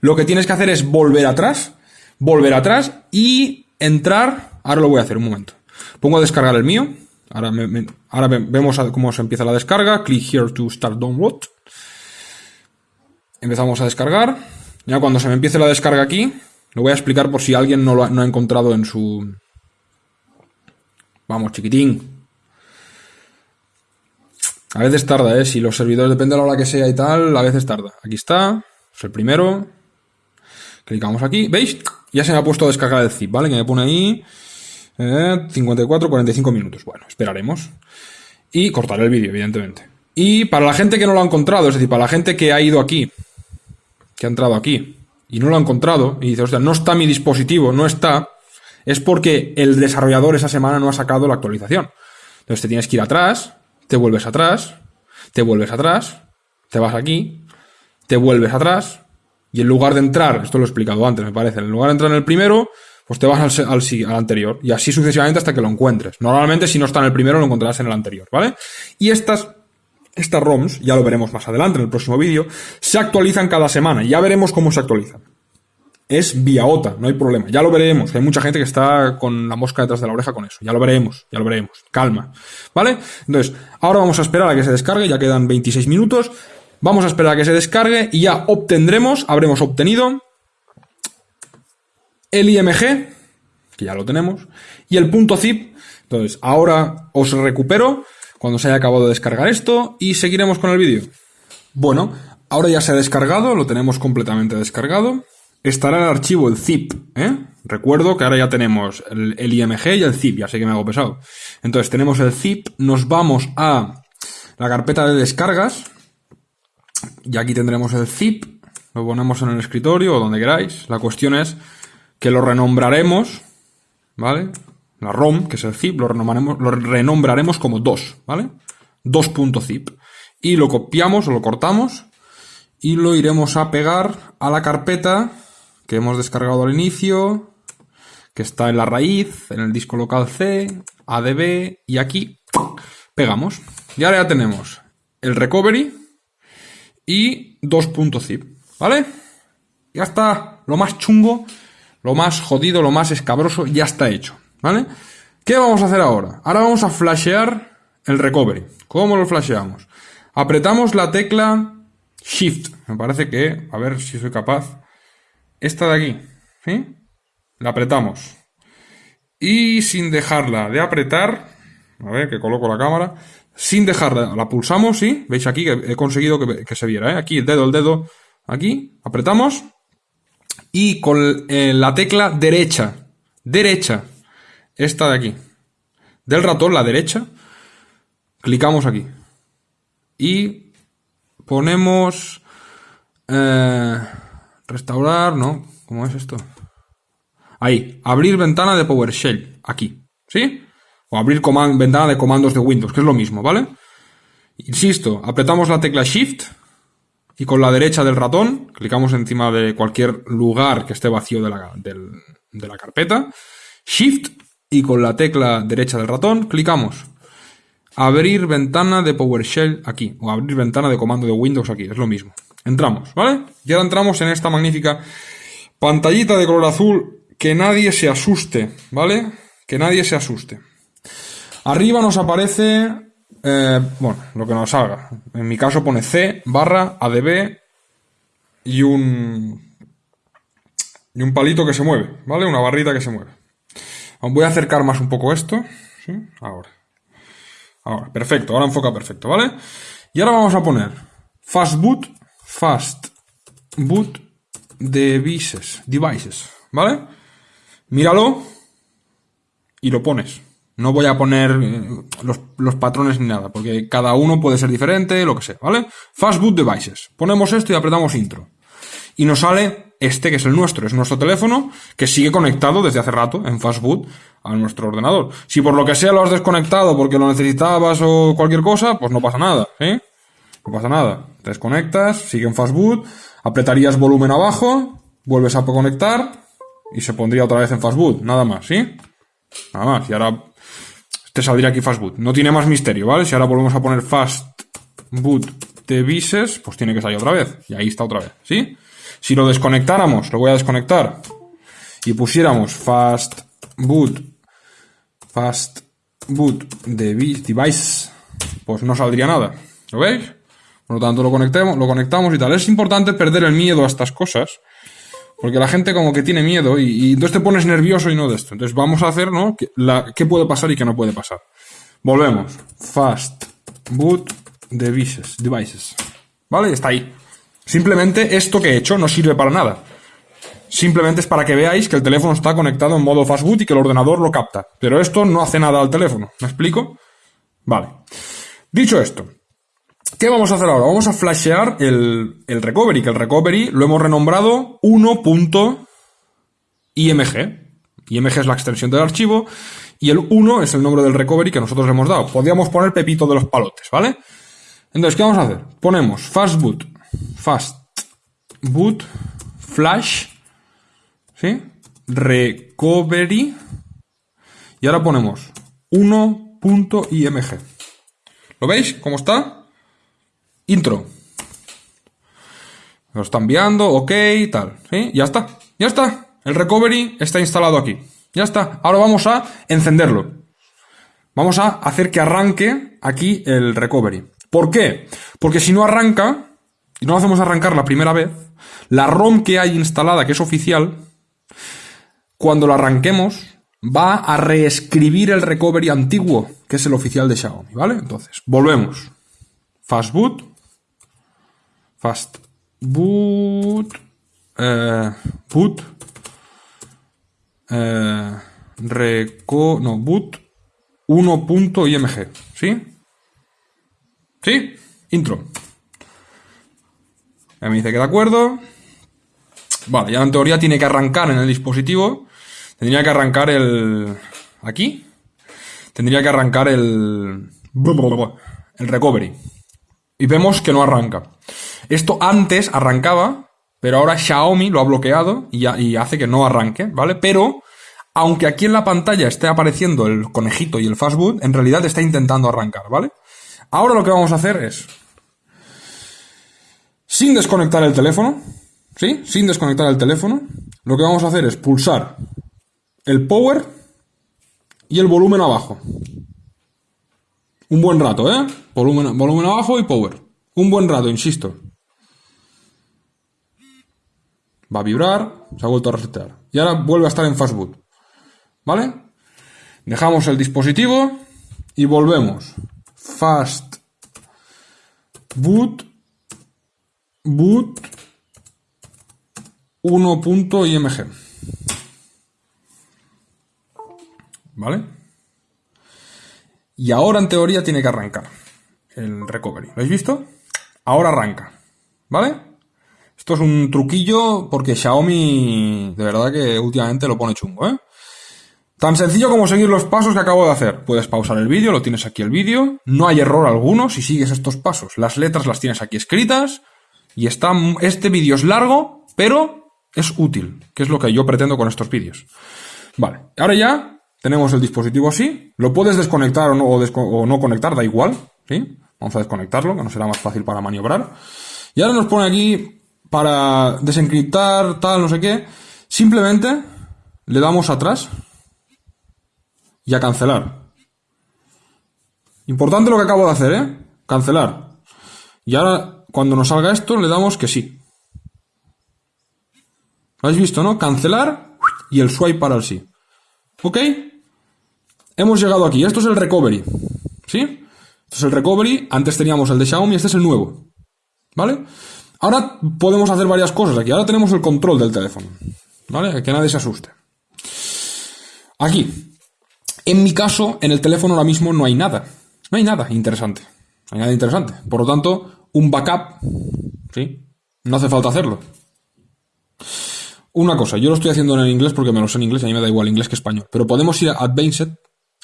lo que tienes que hacer es volver atrás, volver atrás y entrar. Ahora lo voy a hacer un momento. Pongo a descargar el mío. Ahora, vemos cómo se empieza la descarga. Click here to start download. Empezamos a descargar. Ya cuando se me empiece la descarga aquí, lo voy a explicar por si alguien no lo ha, no ha encontrado en su... Vamos, chiquitín. A veces tarda, ¿eh? Si los servidores, depende de la hora que sea y tal, a veces tarda. Aquí está, es el primero. Clicamos aquí, ¿veis? Ya se me ha puesto a descargar el zip, ¿vale? Que me pone ahí 54, eh, 45 minutos. Bueno, esperaremos. Y cortaré el vídeo, evidentemente. Y para la gente que no lo ha encontrado, es decir, para la gente que ha ido aquí, que ha entrado aquí, y no lo ha encontrado, y dice, hostia, no está mi dispositivo, no está, es porque el desarrollador esa semana no ha sacado la actualización. Entonces te tienes que ir atrás, te vuelves atrás, te vuelves atrás, te vas aquí, te vuelves atrás, y en lugar de entrar, esto lo he explicado antes, me parece, en lugar de entrar en el primero, pues te vas al, al, anterior, y así sucesivamente hasta que lo encuentres. Normalmente, si no está en el primero, lo encontrarás en el anterior, ¿vale? Y estas, estas ROMs, ya lo veremos más adelante en el próximo vídeo, se actualizan cada semana, ya veremos cómo se actualizan es vía OTA, no hay problema. Ya lo veremos. Hay mucha gente que está con la mosca detrás de la oreja con eso. Ya lo veremos, ya lo veremos. Calma. ¿Vale? Entonces, ahora vamos a esperar a que se descargue, ya quedan 26 minutos. Vamos a esperar a que se descargue y ya obtendremos, habremos obtenido el IMG, que ya lo tenemos, y el punto zip. Entonces, ahora os recupero cuando se haya acabado de descargar esto y seguiremos con el vídeo. Bueno, ahora ya se ha descargado, lo tenemos completamente descargado estará el archivo, el zip, ¿eh? Recuerdo que ahora ya tenemos el, IMG y el zip, ya sé que me hago pesado. Entonces tenemos el zip, nos vamos a la carpeta de descargas, y aquí tendremos el zip, lo ponemos en el escritorio o donde queráis. La cuestión es que lo renombraremos, ¿vale? La ROM, que es el zip, lo renombraremos, lo renombraremos como 2, ¿vale? 2.zip. Y lo copiamos o lo cortamos y lo iremos a pegar a la carpeta que hemos descargado al inicio, que está en la raíz, en el disco local C, ADB, y aquí pegamos. Y ahora ya tenemos el recovery y 2.zip, ¿vale? Ya está, lo más chungo, lo más jodido, lo más escabroso, ya está hecho, ¿vale? ¿Qué vamos a hacer ahora? Ahora vamos a flashear el recovery. ¿Cómo lo flasheamos? Apretamos la tecla Shift. Me parece que, a ver si soy capaz esta de aquí, ¿sí? La apretamos. Y sin dejarla de apretar, a ver que coloco la cámara, sin dejarla, la pulsamos, ¿sí? Veis aquí que he conseguido que, se viera, ¿eh? Aquí el dedo, el dedo, aquí, apretamos. Y con eh, la tecla derecha, derecha, esta de aquí, del ratón, la derecha, clicamos aquí. Y ponemos... Eh, Restaurar, no. ¿Cómo es esto? Ahí. Abrir ventana de PowerShell. Aquí. ¿Sí? O abrir ventana de comandos de Windows, que es lo mismo, ¿vale? Insisto, apretamos la tecla Shift y con la derecha del ratón clicamos encima de cualquier lugar que esté vacío de la, de la carpeta. Shift y con la tecla derecha del ratón clicamos abrir ventana de PowerShell aquí o abrir ventana de comando de Windows aquí, es lo mismo. Entramos, ¿vale? Y ahora entramos en esta magnífica pantallita de color azul. Que nadie se asuste, ¿vale? Que nadie se asuste. Arriba nos aparece, eh, bueno, lo que nos salga. En mi caso pone C barra ADB y un, y un palito que se mueve, ¿vale? Una barrita que se mueve. Voy a acercar más un poco esto. ¿sí? Ahora. Ahora, perfecto. Ahora enfoca perfecto, ¿vale? Y ahora vamos a poner Fast Boot, Fast Boot Devices, Devices, ¿vale? Míralo y lo pones. No voy a poner eh, los, patrones ni nada, porque cada uno puede ser diferente, lo que sea, ¿vale? Fast Boot Devices. Ponemos esto y apretamos intro. Y nos sale este que es el nuestro, es nuestro teléfono que sigue conectado desde hace rato en Fastboot a nuestro ordenador. Si por lo que sea lo has desconectado porque lo necesitabas o cualquier cosa, pues no pasa nada, ¿eh? No pasa nada. Desconectas, sigue en Fastboot, apretarías volumen abajo, vuelves a conectar y se pondría otra vez en Fastboot, nada más, ¿sí? Nada más. Y ahora te saldría aquí Fastboot. No tiene más misterio, ¿vale? Si ahora volvemos a poner Fastboot Devices, pues tiene que salir otra vez. Y ahí está otra vez, ¿sí? Si lo desconectáramos, lo voy a desconectar, y pusiéramos fast boot, fast boot device, pues no saldría nada. ¿Lo veis? Por lo tanto, lo conectemos, lo conectamos y tal. Es importante perder el miedo a estas cosas. Porque la gente como que tiene miedo y, entonces te pones nervioso y no de esto. Entonces vamos a hacer, ¿no? ¿Qué puede pasar y qué no puede pasar? Volvemos. Fast boot devices. Devices. ¿Vale? Está ahí. Simplemente esto que he hecho no sirve para nada. Simplemente es para que veáis que el teléfono está conectado en modo fastboot y que el ordenador lo capta. Pero esto no hace nada al teléfono. ¿Me explico? Vale. Dicho esto, ¿qué vamos a hacer ahora? Vamos a flashear el, el recovery, que el recovery lo hemos renombrado 1.img. IMG es la extensión del archivo y el 1 es el nombre del recovery que nosotros le hemos dado. Podríamos poner Pepito de los palotes, ¿vale? Entonces, ¿qué vamos a hacer? Ponemos fastboot fast boot flash ¿sí? recovery y ahora ponemos 1.img ¿lo veis? ¿cómo está? Intro lo está enviando, ok, tal ¿sí? ya está, ya está el recovery está instalado aquí ya está, ahora vamos a encenderlo vamos a hacer que arranque aquí el recovery ¿por qué? porque si no arranca y no lo hacemos arrancar la primera vez, la ROM que hay instalada, que es oficial, cuando la arranquemos, va a reescribir el recovery antiguo, que es el oficial de Xiaomi, ¿vale? Entonces, volvemos. Fast boot. Fast boot. Eh, boot. Eh, reco, no, boot 1.img, ¿sí? ¿Sí? Intro. Ya me dice que de acuerdo. Vale, ya en teoría tiene que arrancar en el dispositivo. Tendría que arrancar el... Aquí. Tendría que arrancar el... El recovery. Y vemos que no arranca. Esto antes arrancaba, pero ahora Xiaomi lo ha bloqueado y, hace que no arranque, ¿vale? Pero, aunque aquí en la pantalla esté apareciendo el conejito y el fastboot, en realidad está intentando arrancar, ¿vale? Ahora lo que vamos a hacer es sin desconectar el teléfono, ¿sí? Sin desconectar el teléfono, lo que vamos a hacer es pulsar el power y el volumen abajo. Un buen rato, ¿eh? Volumen abajo y power. Un buen rato, insisto. Va a vibrar, se ha vuelto a resetear. Y ahora vuelve a estar en fast boot. ¿Vale? Dejamos el dispositivo y volvemos. Fast boot boot 1.img. ¿Vale? Y ahora en teoría tiene que arrancar el recovery. ¿Lo habéis visto? Ahora arranca. ¿Vale? Esto es un truquillo porque Xiaomi de verdad que últimamente lo pone chungo, ¿eh? Tan sencillo como seguir los pasos que acabo de hacer. Puedes pausar el vídeo, lo tienes aquí el vídeo. No hay error alguno si sigues estos pasos. Las letras las tienes aquí escritas. Y está, este vídeo es largo, pero es útil, que es lo que yo pretendo con estos vídeos. Vale, ahora ya tenemos el dispositivo así. Lo puedes desconectar o no, conectar, da igual. ¿sí? Vamos a desconectarlo, que no será más fácil para maniobrar. Y ahora nos pone aquí para desencriptar, tal, no sé qué. Simplemente le damos atrás y a cancelar. Importante lo que acabo de hacer, ¿eh? Cancelar. Y ahora, cuando nos salga esto, le damos que sí. ¿Lo habéis visto, no? Cancelar y el swipe para el sí. ¿Ok? Hemos llegado aquí. Esto es el recovery. ¿Sí? Esto es el recovery. Antes teníamos el de Xiaomi, este es el nuevo. ¿Vale? Ahora podemos hacer varias cosas aquí. Ahora tenemos el control del teléfono. ¿Vale? Que nadie se asuste. Aquí. En mi caso, en el teléfono ahora mismo no hay nada. No hay nada interesante. No hay nada interesante. Por lo tanto, un backup, ¿sí? No hace falta hacerlo. Una cosa, yo lo estoy haciendo en inglés porque me lo sé en inglés a mí me da igual inglés que español. Pero podemos ir a Advanced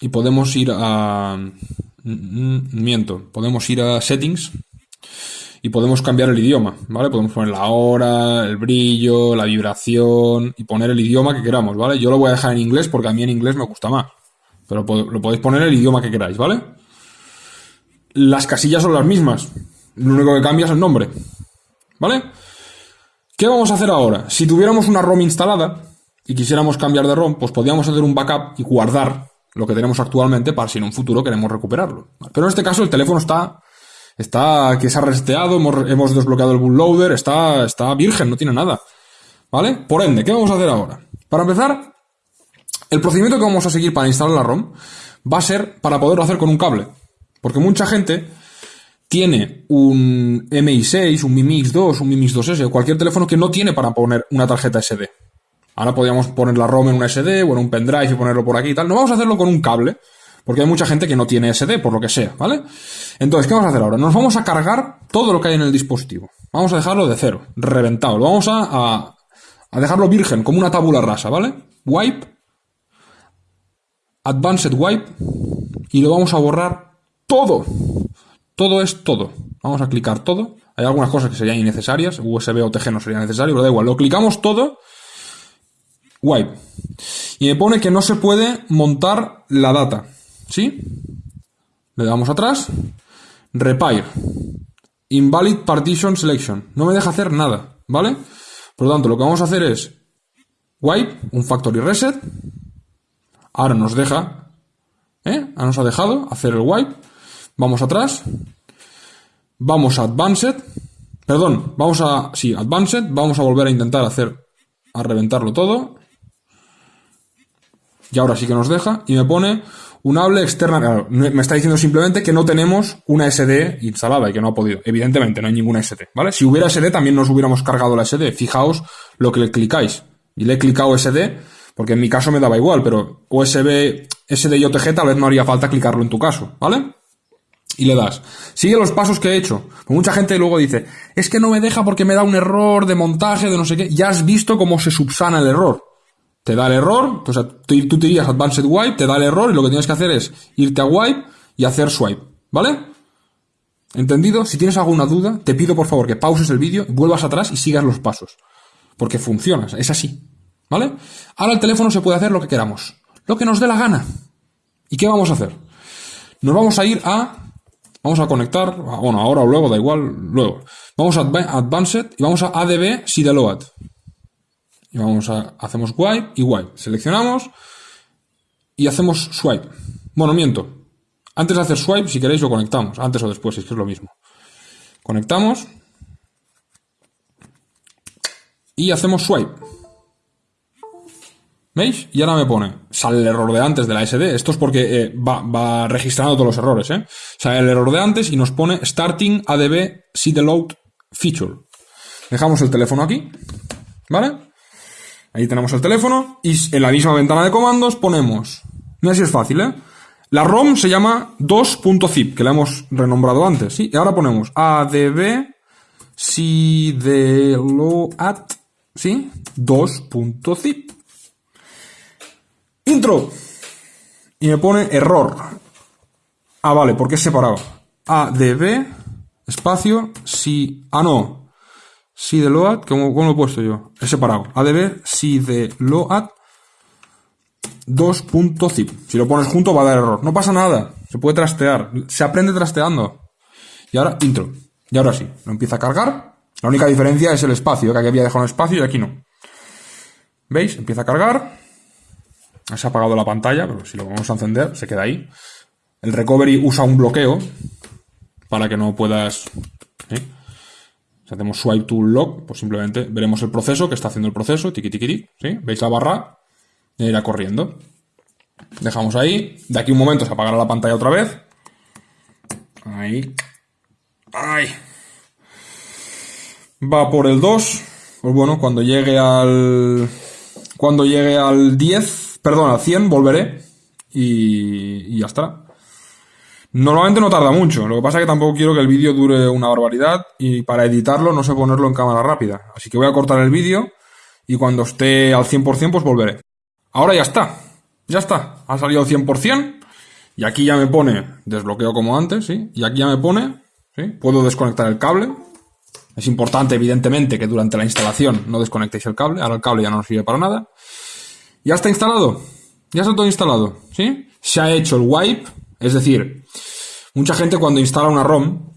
y podemos ir a... Mm, miento, podemos ir a Settings y podemos cambiar el idioma, ¿vale? Podemos poner la hora, el brillo, la vibración y poner el idioma que queramos, ¿vale? Yo lo voy a dejar en inglés porque a mí en inglés me gusta más. Pero lo podéis poner el idioma que queráis, ¿vale? Las casillas son las mismas. Lo único que cambia es el nombre. ¿Vale? ¿Qué vamos a hacer ahora? Si tuviéramos una ROM instalada y quisiéramos cambiar de ROM, pues podríamos hacer un backup y guardar lo que tenemos actualmente para si en un futuro queremos recuperarlo. Pero en este caso el teléfono está, está que se ha reseteado, hemos, desbloqueado el bootloader, está, está virgen, no tiene nada. ¿Vale? Por ende, ¿qué vamos a hacer ahora? Para empezar, el procedimiento que vamos a seguir para instalar la ROM va a ser para poderlo hacer con un cable. Porque mucha gente tiene un MI6, un Mi Mix 2, un Mi Mix 2S o cualquier teléfono que no tiene para poner una tarjeta SD. Ahora podríamos poner la ROM en un SD o en un pendrive y ponerlo por aquí y tal. No vamos a hacerlo con un cable, porque hay mucha gente que no tiene SD, por lo que sea, ¿vale? Entonces, ¿qué vamos a hacer ahora? Nos vamos a cargar todo lo que hay en el dispositivo. Vamos a dejarlo de cero, reventado. Vamos a, a, a dejarlo virgen, como una tabula rasa, ¿vale? Wipe, Advanced Wipe, y lo vamos a borrar todo. Todo es todo. Vamos a clicar todo. Hay algunas cosas que serían innecesarias. USB o TG no sería necesario, pero da igual. Lo clicamos todo. Wipe. Y me pone que no se puede montar la data. ¿Sí? Le damos atrás. Repair. Invalid Partition Selection. No me deja hacer nada. ¿Vale? Por lo tanto, lo que vamos a hacer es wipe, un factory reset. Ahora nos deja, ¿eh? Ahora nos ha dejado hacer el wipe. Vamos atrás. Vamos a Advanced. Perdón, vamos a. Sí, Advanced. Vamos a volver a intentar hacer. A reventarlo todo. Y ahora sí que nos deja. Y me pone un hable externa. me está diciendo simplemente que no tenemos una SD instalada y que no ha podido. Evidentemente, no hay ninguna SD, ¿vale? Si hubiera SD, también nos hubiéramos cargado la SD. Fijaos lo que le clicáis. Y le he clicado SD, porque en mi caso me daba igual, pero USB, SD y OTG tal vez no haría falta clicarlo en tu caso, ¿vale? y le das. Sigue los pasos que he hecho. Mucha gente luego dice, es que no me deja porque me da un error de montaje, de no sé qué. Ya has visto cómo se subsana el error. Te da el error, o sea, tú te irías Advanced Wipe, te da el error y lo que tienes que hacer es irte a Wipe y hacer Swipe. ¿Vale? ¿Entendido? Si tienes alguna duda, te pido por favor que pauses el vídeo, vuelvas atrás y sigas los pasos. Porque funciona, es así. ¿Vale? Ahora el teléfono se puede hacer lo que queramos. Lo que nos dé la gana. ¿Y qué vamos a hacer? Nos vamos a ir a Vamos a conectar, bueno, ahora o luego, da igual, luego. Vamos a Advanced y vamos a ADB Sideload. Y vamos a, hacemos wipe y wipe. Seleccionamos y hacemos swipe. Bueno, miento. Antes de hacer swipe, si queréis, lo conectamos. Antes o después, es que es lo mismo. Conectamos. Y hacemos swipe. ¿Veis? Y ahora me pone, sale el error de antes de la SD. Esto es porque eh, va, registrando todos los errores, ¿eh? Sale el error de antes y nos pone starting adb load feature. Dejamos el teléfono aquí, ¿vale? Ahí tenemos el teléfono y en la misma ventana de comandos ponemos, mira si es fácil, ¿eh? La ROM se llama 2.zip, que la hemos renombrado antes, ¿sí? Y ahora ponemos adb sideload, ¿sí? 2.zip. Intro. Y me pone error. Ah, vale, porque es separado. ADB, espacio, si... Ah, no. Si de load, ¿cómo, ¿cómo, lo he puesto yo? Es separado. ADB, si de load, 2.zip. Si lo pones junto va a dar error. No pasa nada. Se puede trastear. Se aprende trasteando. Y ahora, intro. Y ahora sí. Lo empieza a cargar. La única diferencia es el espacio, que aquí había dejado un espacio y aquí no. ¿Veis? Empieza a cargar. Se ha apagado la pantalla, pero si lo vamos a encender, se queda ahí. El recovery usa un bloqueo para que no puedas... Si hacemos swipe to lock, pues simplemente veremos el proceso que está haciendo el proceso, tiki tiki ¿sí? ¿Veis la barra? Y irá corriendo. Dejamos ahí. De aquí un momento se apagará la pantalla otra vez. Ahí. ¡Ay! Va por el 2. Pues bueno, cuando llegue al... Cuando llegue al 10, perdón, al 100, volveré. Y, y ya está. Normalmente no tarda mucho, lo que pasa es que tampoco quiero que el vídeo dure una barbaridad y para editarlo no sé ponerlo en cámara rápida. Así que voy a cortar el vídeo y cuando esté al 100% pues volveré. Ahora ya está, ya está, ha salido al 100% y aquí ya me pone desbloqueo como antes, ¿sí? Y aquí ya me pone, ¿sí? Puedo desconectar el cable. Es importante, evidentemente, que durante la instalación no desconectéis el cable. Ahora el cable ya no nos sirve para nada. Ya está instalado. Ya está todo instalado, ¿sí? Se ha hecho el wipe, es decir, mucha gente cuando instala una ROM,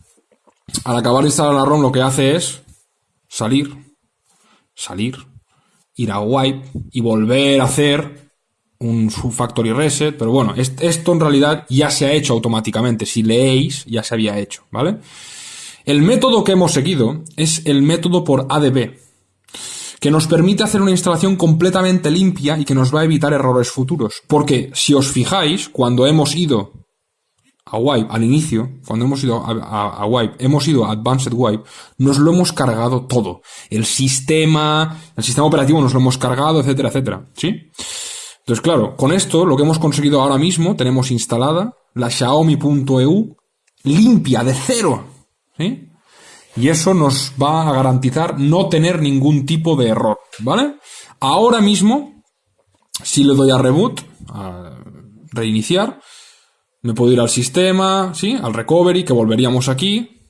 al acabar de instalar la ROM lo que hace es salir, salir, ir a wipe y volver a hacer un factory reset, pero bueno, esto en realidad ya se ha hecho automáticamente. Si leéis, ya se había hecho, ¿vale? El método que hemos seguido es el método por ADB, que nos permite hacer una instalación completamente limpia y que nos va a evitar errores futuros. Porque si os fijáis, cuando hemos ido a Wipe al inicio, cuando hemos ido a, Wipe, hemos ido a Advanced Wipe, nos lo hemos cargado todo. El sistema, el sistema operativo nos lo hemos cargado, etcétera, etcétera. ¿Sí? Entonces, claro, con esto lo que hemos conseguido ahora mismo, tenemos instalada la Xiaomi.eu limpia, de cero. ¿Sí? Y eso nos va a garantizar no tener ningún tipo de error, ¿vale? Ahora mismo, si le doy a reboot, a reiniciar, me puedo ir al sistema, ¿sí? Al recovery, que volveríamos aquí.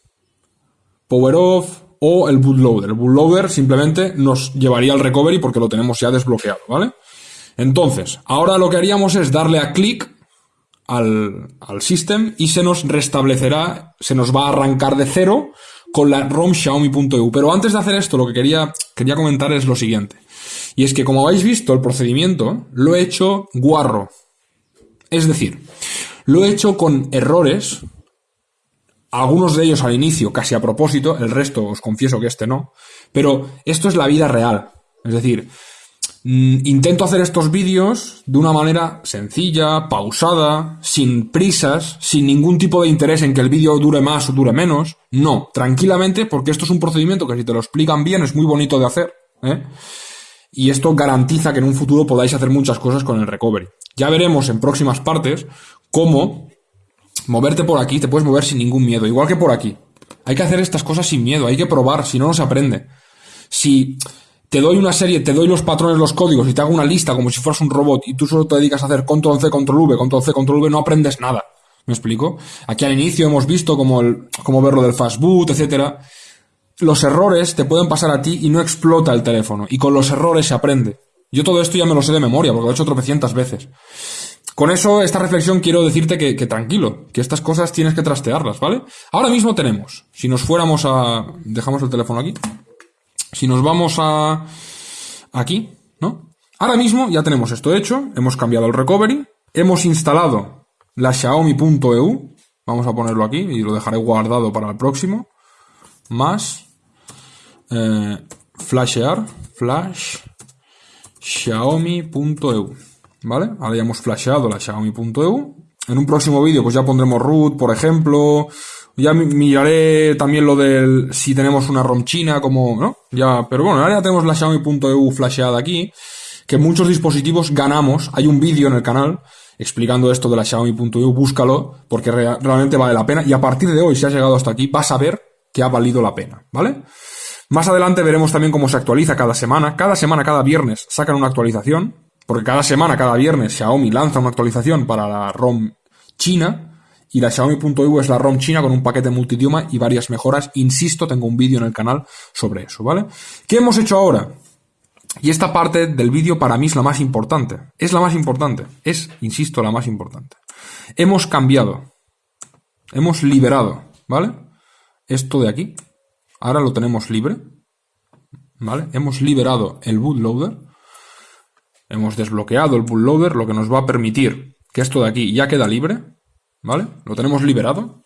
Power off o el bootloader. El bootloader simplemente nos llevaría al recovery porque lo tenemos ya desbloqueado, ¿vale? Entonces, ahora lo que haríamos es darle a clic al, al system y se nos restablecerá, se nos va a arrancar de cero con la ROM Xiaomi.eu. Pero antes de hacer esto, lo que quería, quería comentar es lo siguiente. Y es que como habéis visto, el procedimiento lo he hecho guarro. Es decir, lo he hecho con errores, algunos de ellos al inicio casi a propósito, el resto os confieso que este no, pero esto es la vida real. Es decir, mm, intento hacer estos vídeos de una manera sencilla, pausada, sin prisas, sin ningún tipo de interés en que el vídeo dure más o dure menos. No, tranquilamente, porque esto es un procedimiento que si te lo explican bien es muy bonito de hacer. ¿eh? Y esto garantiza que en un futuro podáis hacer muchas cosas con el recovery. Ya veremos en próximas partes cómo moverte por aquí, te puedes mover sin ningún miedo, igual que por aquí. Hay que hacer estas cosas sin miedo, hay que probar, si no, no se aprende. Si te doy una serie, te doy los patrones, los códigos y te hago una lista como si fueras un robot y tú solo te dedicas a hacer control C, control V, control C, control V, no aprendes nada. ¿Me explico? Aquí al inicio hemos visto como, el, como ver lo del fast boot, etcétera. Los errores te pueden pasar a ti y no explota el teléfono. Y con los errores se aprende. Yo todo esto ya me lo sé de memoria, porque lo he hecho tropecientas veces. Con eso, esta reflexión quiero decirte que, tranquilo, que estas cosas tienes que trastearlas, ¿vale? Ahora mismo tenemos, si nos fuéramos a... Dejamos el teléfono aquí. Si nos vamos a... Aquí, ¿no? Ahora mismo ya tenemos esto hecho, hemos cambiado el recovery, hemos instalado la Xiaomi.eu, vamos a ponerlo aquí y lo dejaré guardado para el próximo, más eh, flashear, flash xiaomi.eu. ¿Vale? Ahora ya hemos flasheado la xiaomi.eu. En un próximo vídeo pues ya pondremos root, por ejemplo. Ya miraré también lo del si tenemos una ROM china, como, ¿no? Ya, pero bueno, ahora ya tenemos la xiaomi.eu flasheada aquí, que muchos dispositivos ganamos. Hay un vídeo en el canal explicando esto de la xiaomi.eu, búscalo, porque realmente vale la pena. Y a partir de hoy, si has llegado hasta aquí, vas a ver que ha valido la pena, ¿vale? Más adelante veremos también cómo se actualiza cada semana. Cada semana, cada viernes sacan una actualización, porque cada semana, cada viernes Xiaomi lanza una actualización para la ROM china y la Xiaomi.eu es la ROM china con un paquete multidioma y varias mejoras. Insisto, tengo un vídeo en el canal sobre eso, ¿vale? ¿Qué hemos hecho ahora? Y esta parte del vídeo para mí es la más importante. Es la más importante. Es, insisto, la más importante. Hemos cambiado. Hemos liberado, ¿vale? Esto de aquí ahora lo tenemos libre, ¿vale? Hemos liberado el bootloader, hemos desbloqueado el bootloader, lo que nos va a permitir que esto de aquí ya queda libre, ¿vale? Lo tenemos liberado.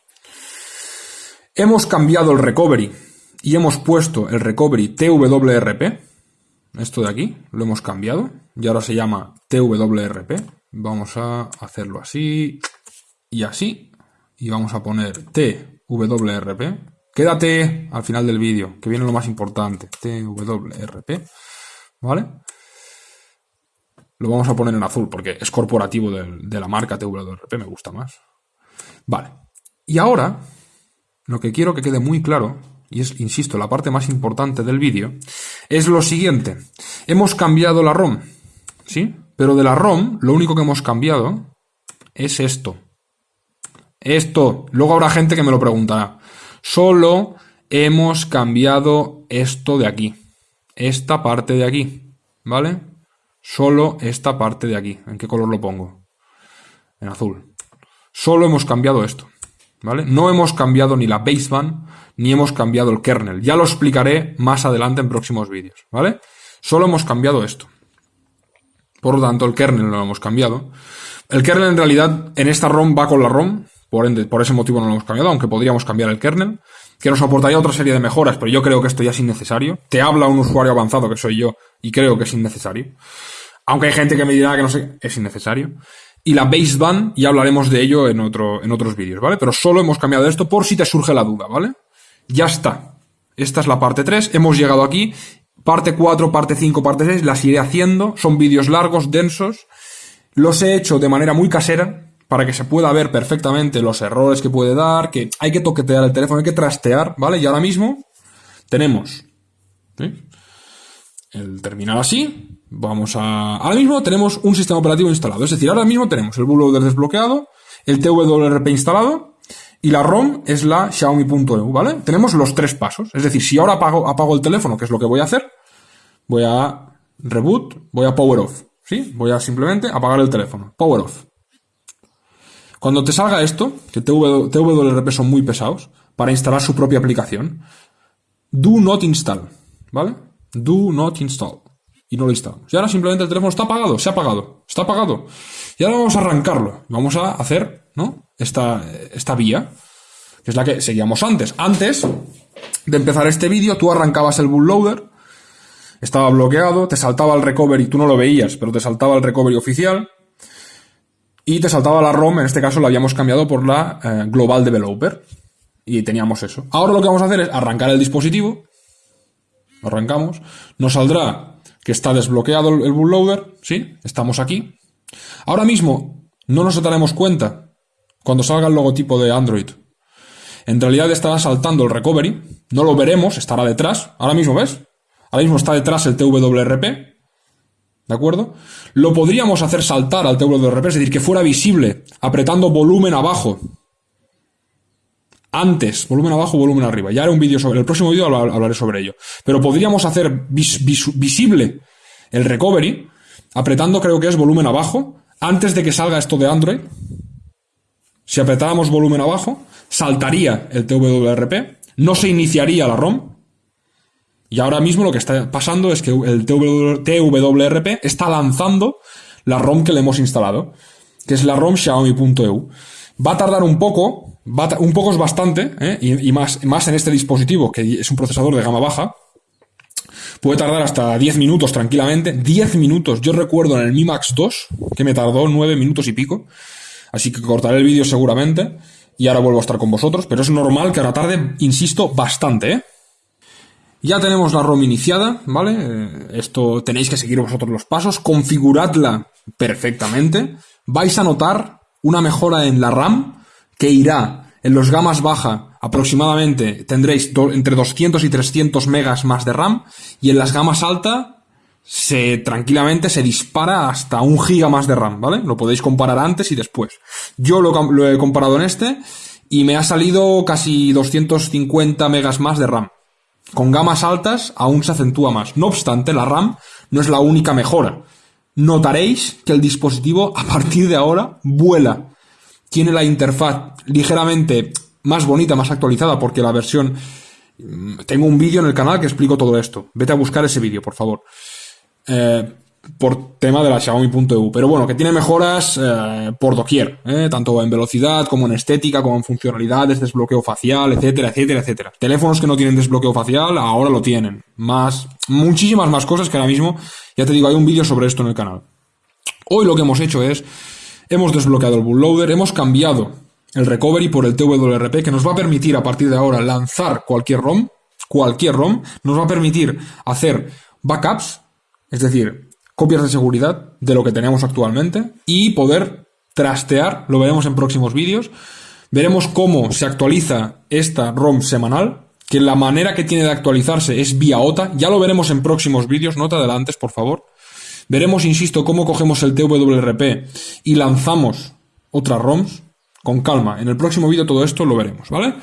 Hemos cambiado el recovery y hemos puesto el recovery TWRP, esto de aquí, lo hemos cambiado y ahora se llama TWRP. Vamos a hacerlo así y así y vamos a poner TWRP Quédate al final del vídeo, que viene lo más importante. TWRP. ¿Vale? Lo vamos a poner en azul porque es corporativo de, la marca TWRP, me gusta más. Vale. Y ahora, lo que quiero que quede muy claro, y es, insisto, la parte más importante del vídeo, es lo siguiente. Hemos cambiado la ROM, ¿sí? Pero de la ROM, lo único que hemos cambiado es esto. Esto. Luego habrá gente que me lo preguntará. Solo hemos cambiado esto de aquí. Esta parte de aquí. ¿Vale? Solo esta parte de aquí. ¿En qué color lo pongo? En azul. Solo hemos cambiado esto. ¿Vale? No hemos cambiado ni la baseband ni hemos cambiado el kernel. Ya lo explicaré más adelante en próximos vídeos. ¿Vale? Solo hemos cambiado esto. Por lo tanto, el kernel no lo hemos cambiado. El kernel en realidad en esta ROM va con la ROM, por, ende, por ese motivo no lo hemos cambiado, aunque podríamos cambiar el kernel, que nos aportaría otra serie de mejoras, pero yo creo que esto ya es innecesario. Te habla un usuario avanzado que soy yo y creo que es innecesario. Aunque hay gente que me dirá que no sé, es innecesario. Y la baseband, ya hablaremos de ello en, otro, en otros vídeos, ¿vale? Pero solo hemos cambiado esto por si te surge la duda, ¿vale? Ya está. Esta es la parte 3, hemos llegado aquí. Parte 4, parte 5, parte 6, las iré haciendo. Son vídeos largos, densos. Los he hecho de manera muy casera, para que se pueda ver perfectamente los errores que puede dar, que hay que toquetear el teléfono, hay que trastear, ¿vale? Y ahora mismo tenemos el terminal así, vamos a... Ahora mismo tenemos un sistema operativo instalado, es decir, ahora mismo tenemos el bootloader desbloqueado, el TWRP instalado, y la ROM es la Xiaomi.eu, ¿vale? Tenemos los tres pasos. Es decir, si ahora apago, apago el teléfono, que es lo que voy a hacer, voy a reboot, voy a power off, ¿sí? Voy a simplemente apagar el teléfono. Power off. Cuando te salga esto, que TWRP son muy pesados, para instalar su propia aplicación, do not install, ¿vale? Do not install. Y no lo instalamos. Y ahora simplemente el teléfono está apagado, se ha apagado, está apagado. Y ahora vamos a arrancarlo. Vamos a hacer, ¿no? Esta, esta vía, que es la que seguíamos antes. Antes de empezar este vídeo, tú arrancabas el bootloader, estaba bloqueado, te saltaba el recovery, tú no lo veías, pero te saltaba el recovery oficial, y te saltaba la ROM, en este caso la habíamos cambiado por la eh, Global Developer. Y teníamos eso. Ahora lo que vamos a hacer es arrancar el dispositivo. Arrancamos. Nos saldrá que está desbloqueado el bootloader. ¿Sí? Estamos aquí. Ahora mismo no nos daremos cuenta cuando salga el logotipo de Android. En realidad estará saltando el recovery. No lo veremos, estará detrás. Ahora mismo, ¿ves? Ahora mismo está detrás el TWRP. ¿De acuerdo? Lo podríamos hacer saltar al TWRP, es decir, que fuera visible, apretando volumen abajo. Antes, volumen abajo, volumen arriba. Ya haré un vídeo sobre, el próximo vídeo hablaré sobre ello. Pero podríamos hacer visible el recovery, apretando creo que es volumen abajo, antes de que salga esto de Android. Si apretáramos volumen abajo, saltaría el TWRP, no se iniciaría la ROM, y ahora mismo lo que está pasando es que el TWRP está lanzando la ROM que le hemos instalado, que es la ROM Xiaomi.eu. Va a tardar un poco, un poco es bastante, ¿eh? y, más, más en este dispositivo, que es un procesador de gama baja, puede tardar hasta 10 minutos tranquilamente. 10 minutos, yo recuerdo en el Mi Max 2, que me tardó 9 minutos y pico, así que cortaré el vídeo seguramente, y ahora vuelvo a estar con vosotros, pero es normal que ahora tarde, insisto, bastante, ¿eh? Ya tenemos la ROM iniciada, ¿vale? Eh, esto tenéis que seguir vosotros los pasos, configuradla perfectamente. Vais a notar una mejora en la RAM que irá en los gamas baja aproximadamente tendréis entre 200 y 300 megas más de RAM y en las gamas alta se tranquilamente se dispara hasta un giga más de RAM, ¿vale? Lo podéis comparar antes y después. Yo lo, lo he comparado en este y me ha salido casi 250 megas más de RAM. Con gamas altas aún se acentúa más. No obstante, la RAM no es la única mejora. Notaréis que el dispositivo a partir de ahora vuela. Tiene la interfaz ligeramente más bonita, más actualizada, porque la versión Tengo un vídeo en el canal que explico todo esto. Vete a buscar ese vídeo, por favor. Eh, por tema de la Xiaomi.eu. Pero bueno, que tiene mejoras eh, por doquier, eh, tanto en velocidad como en estética, como en funcionalidades, desbloqueo facial, etcétera, etcétera, etcétera. Teléfonos que no tienen desbloqueo facial ahora lo tienen. Más, muchísimas más cosas que ahora mismo, ya te digo, hay un vídeo sobre esto en el canal. Hoy lo que hemos hecho es, hemos desbloqueado el bootloader, hemos cambiado el recovery por el TWRP que nos va a permitir a partir de ahora lanzar cualquier ROM, cualquier ROM, nos va a permitir hacer backups, es decir, copias de seguridad de lo que tenemos actualmente y poder trastear, lo veremos en próximos vídeos. Veremos cómo se actualiza esta ROM semanal, que la manera que tiene de actualizarse es vía OTA, ya lo veremos en próximos vídeos, no te adelantes, por favor. Veremos, insisto, cómo cogemos el TWRP y lanzamos otras ROMs con calma. En el próximo vídeo todo esto lo veremos, ¿vale?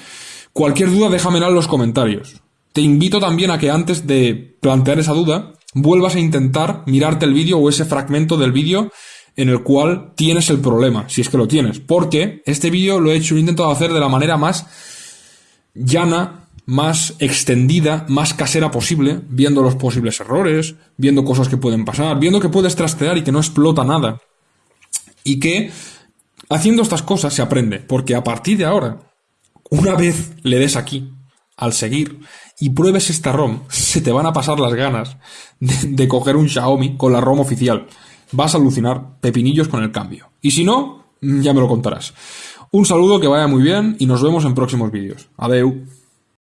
Cualquier duda déjamela en los comentarios. Te invito también a que antes de plantear esa duda, vuelvas a intentar mirarte el vídeo o ese fragmento del vídeo en el cual tienes el problema, si es que lo tienes. Porque este vídeo lo he hecho, he intentado hacer de la manera más llana, más extendida, más casera posible, viendo los posibles errores, viendo cosas que pueden pasar, viendo que puedes trastear y que no explota nada. Y que haciendo estas cosas se aprende, porque a partir de ahora, una vez le des aquí, al seguir, y pruebes esta ROM, se te van a pasar las ganas de, coger un Xiaomi con la ROM oficial. Vas a alucinar pepinillos con el cambio. Y si no, ya me lo contarás. Un saludo, que vaya muy bien y nos vemos en próximos vídeos. Adeu.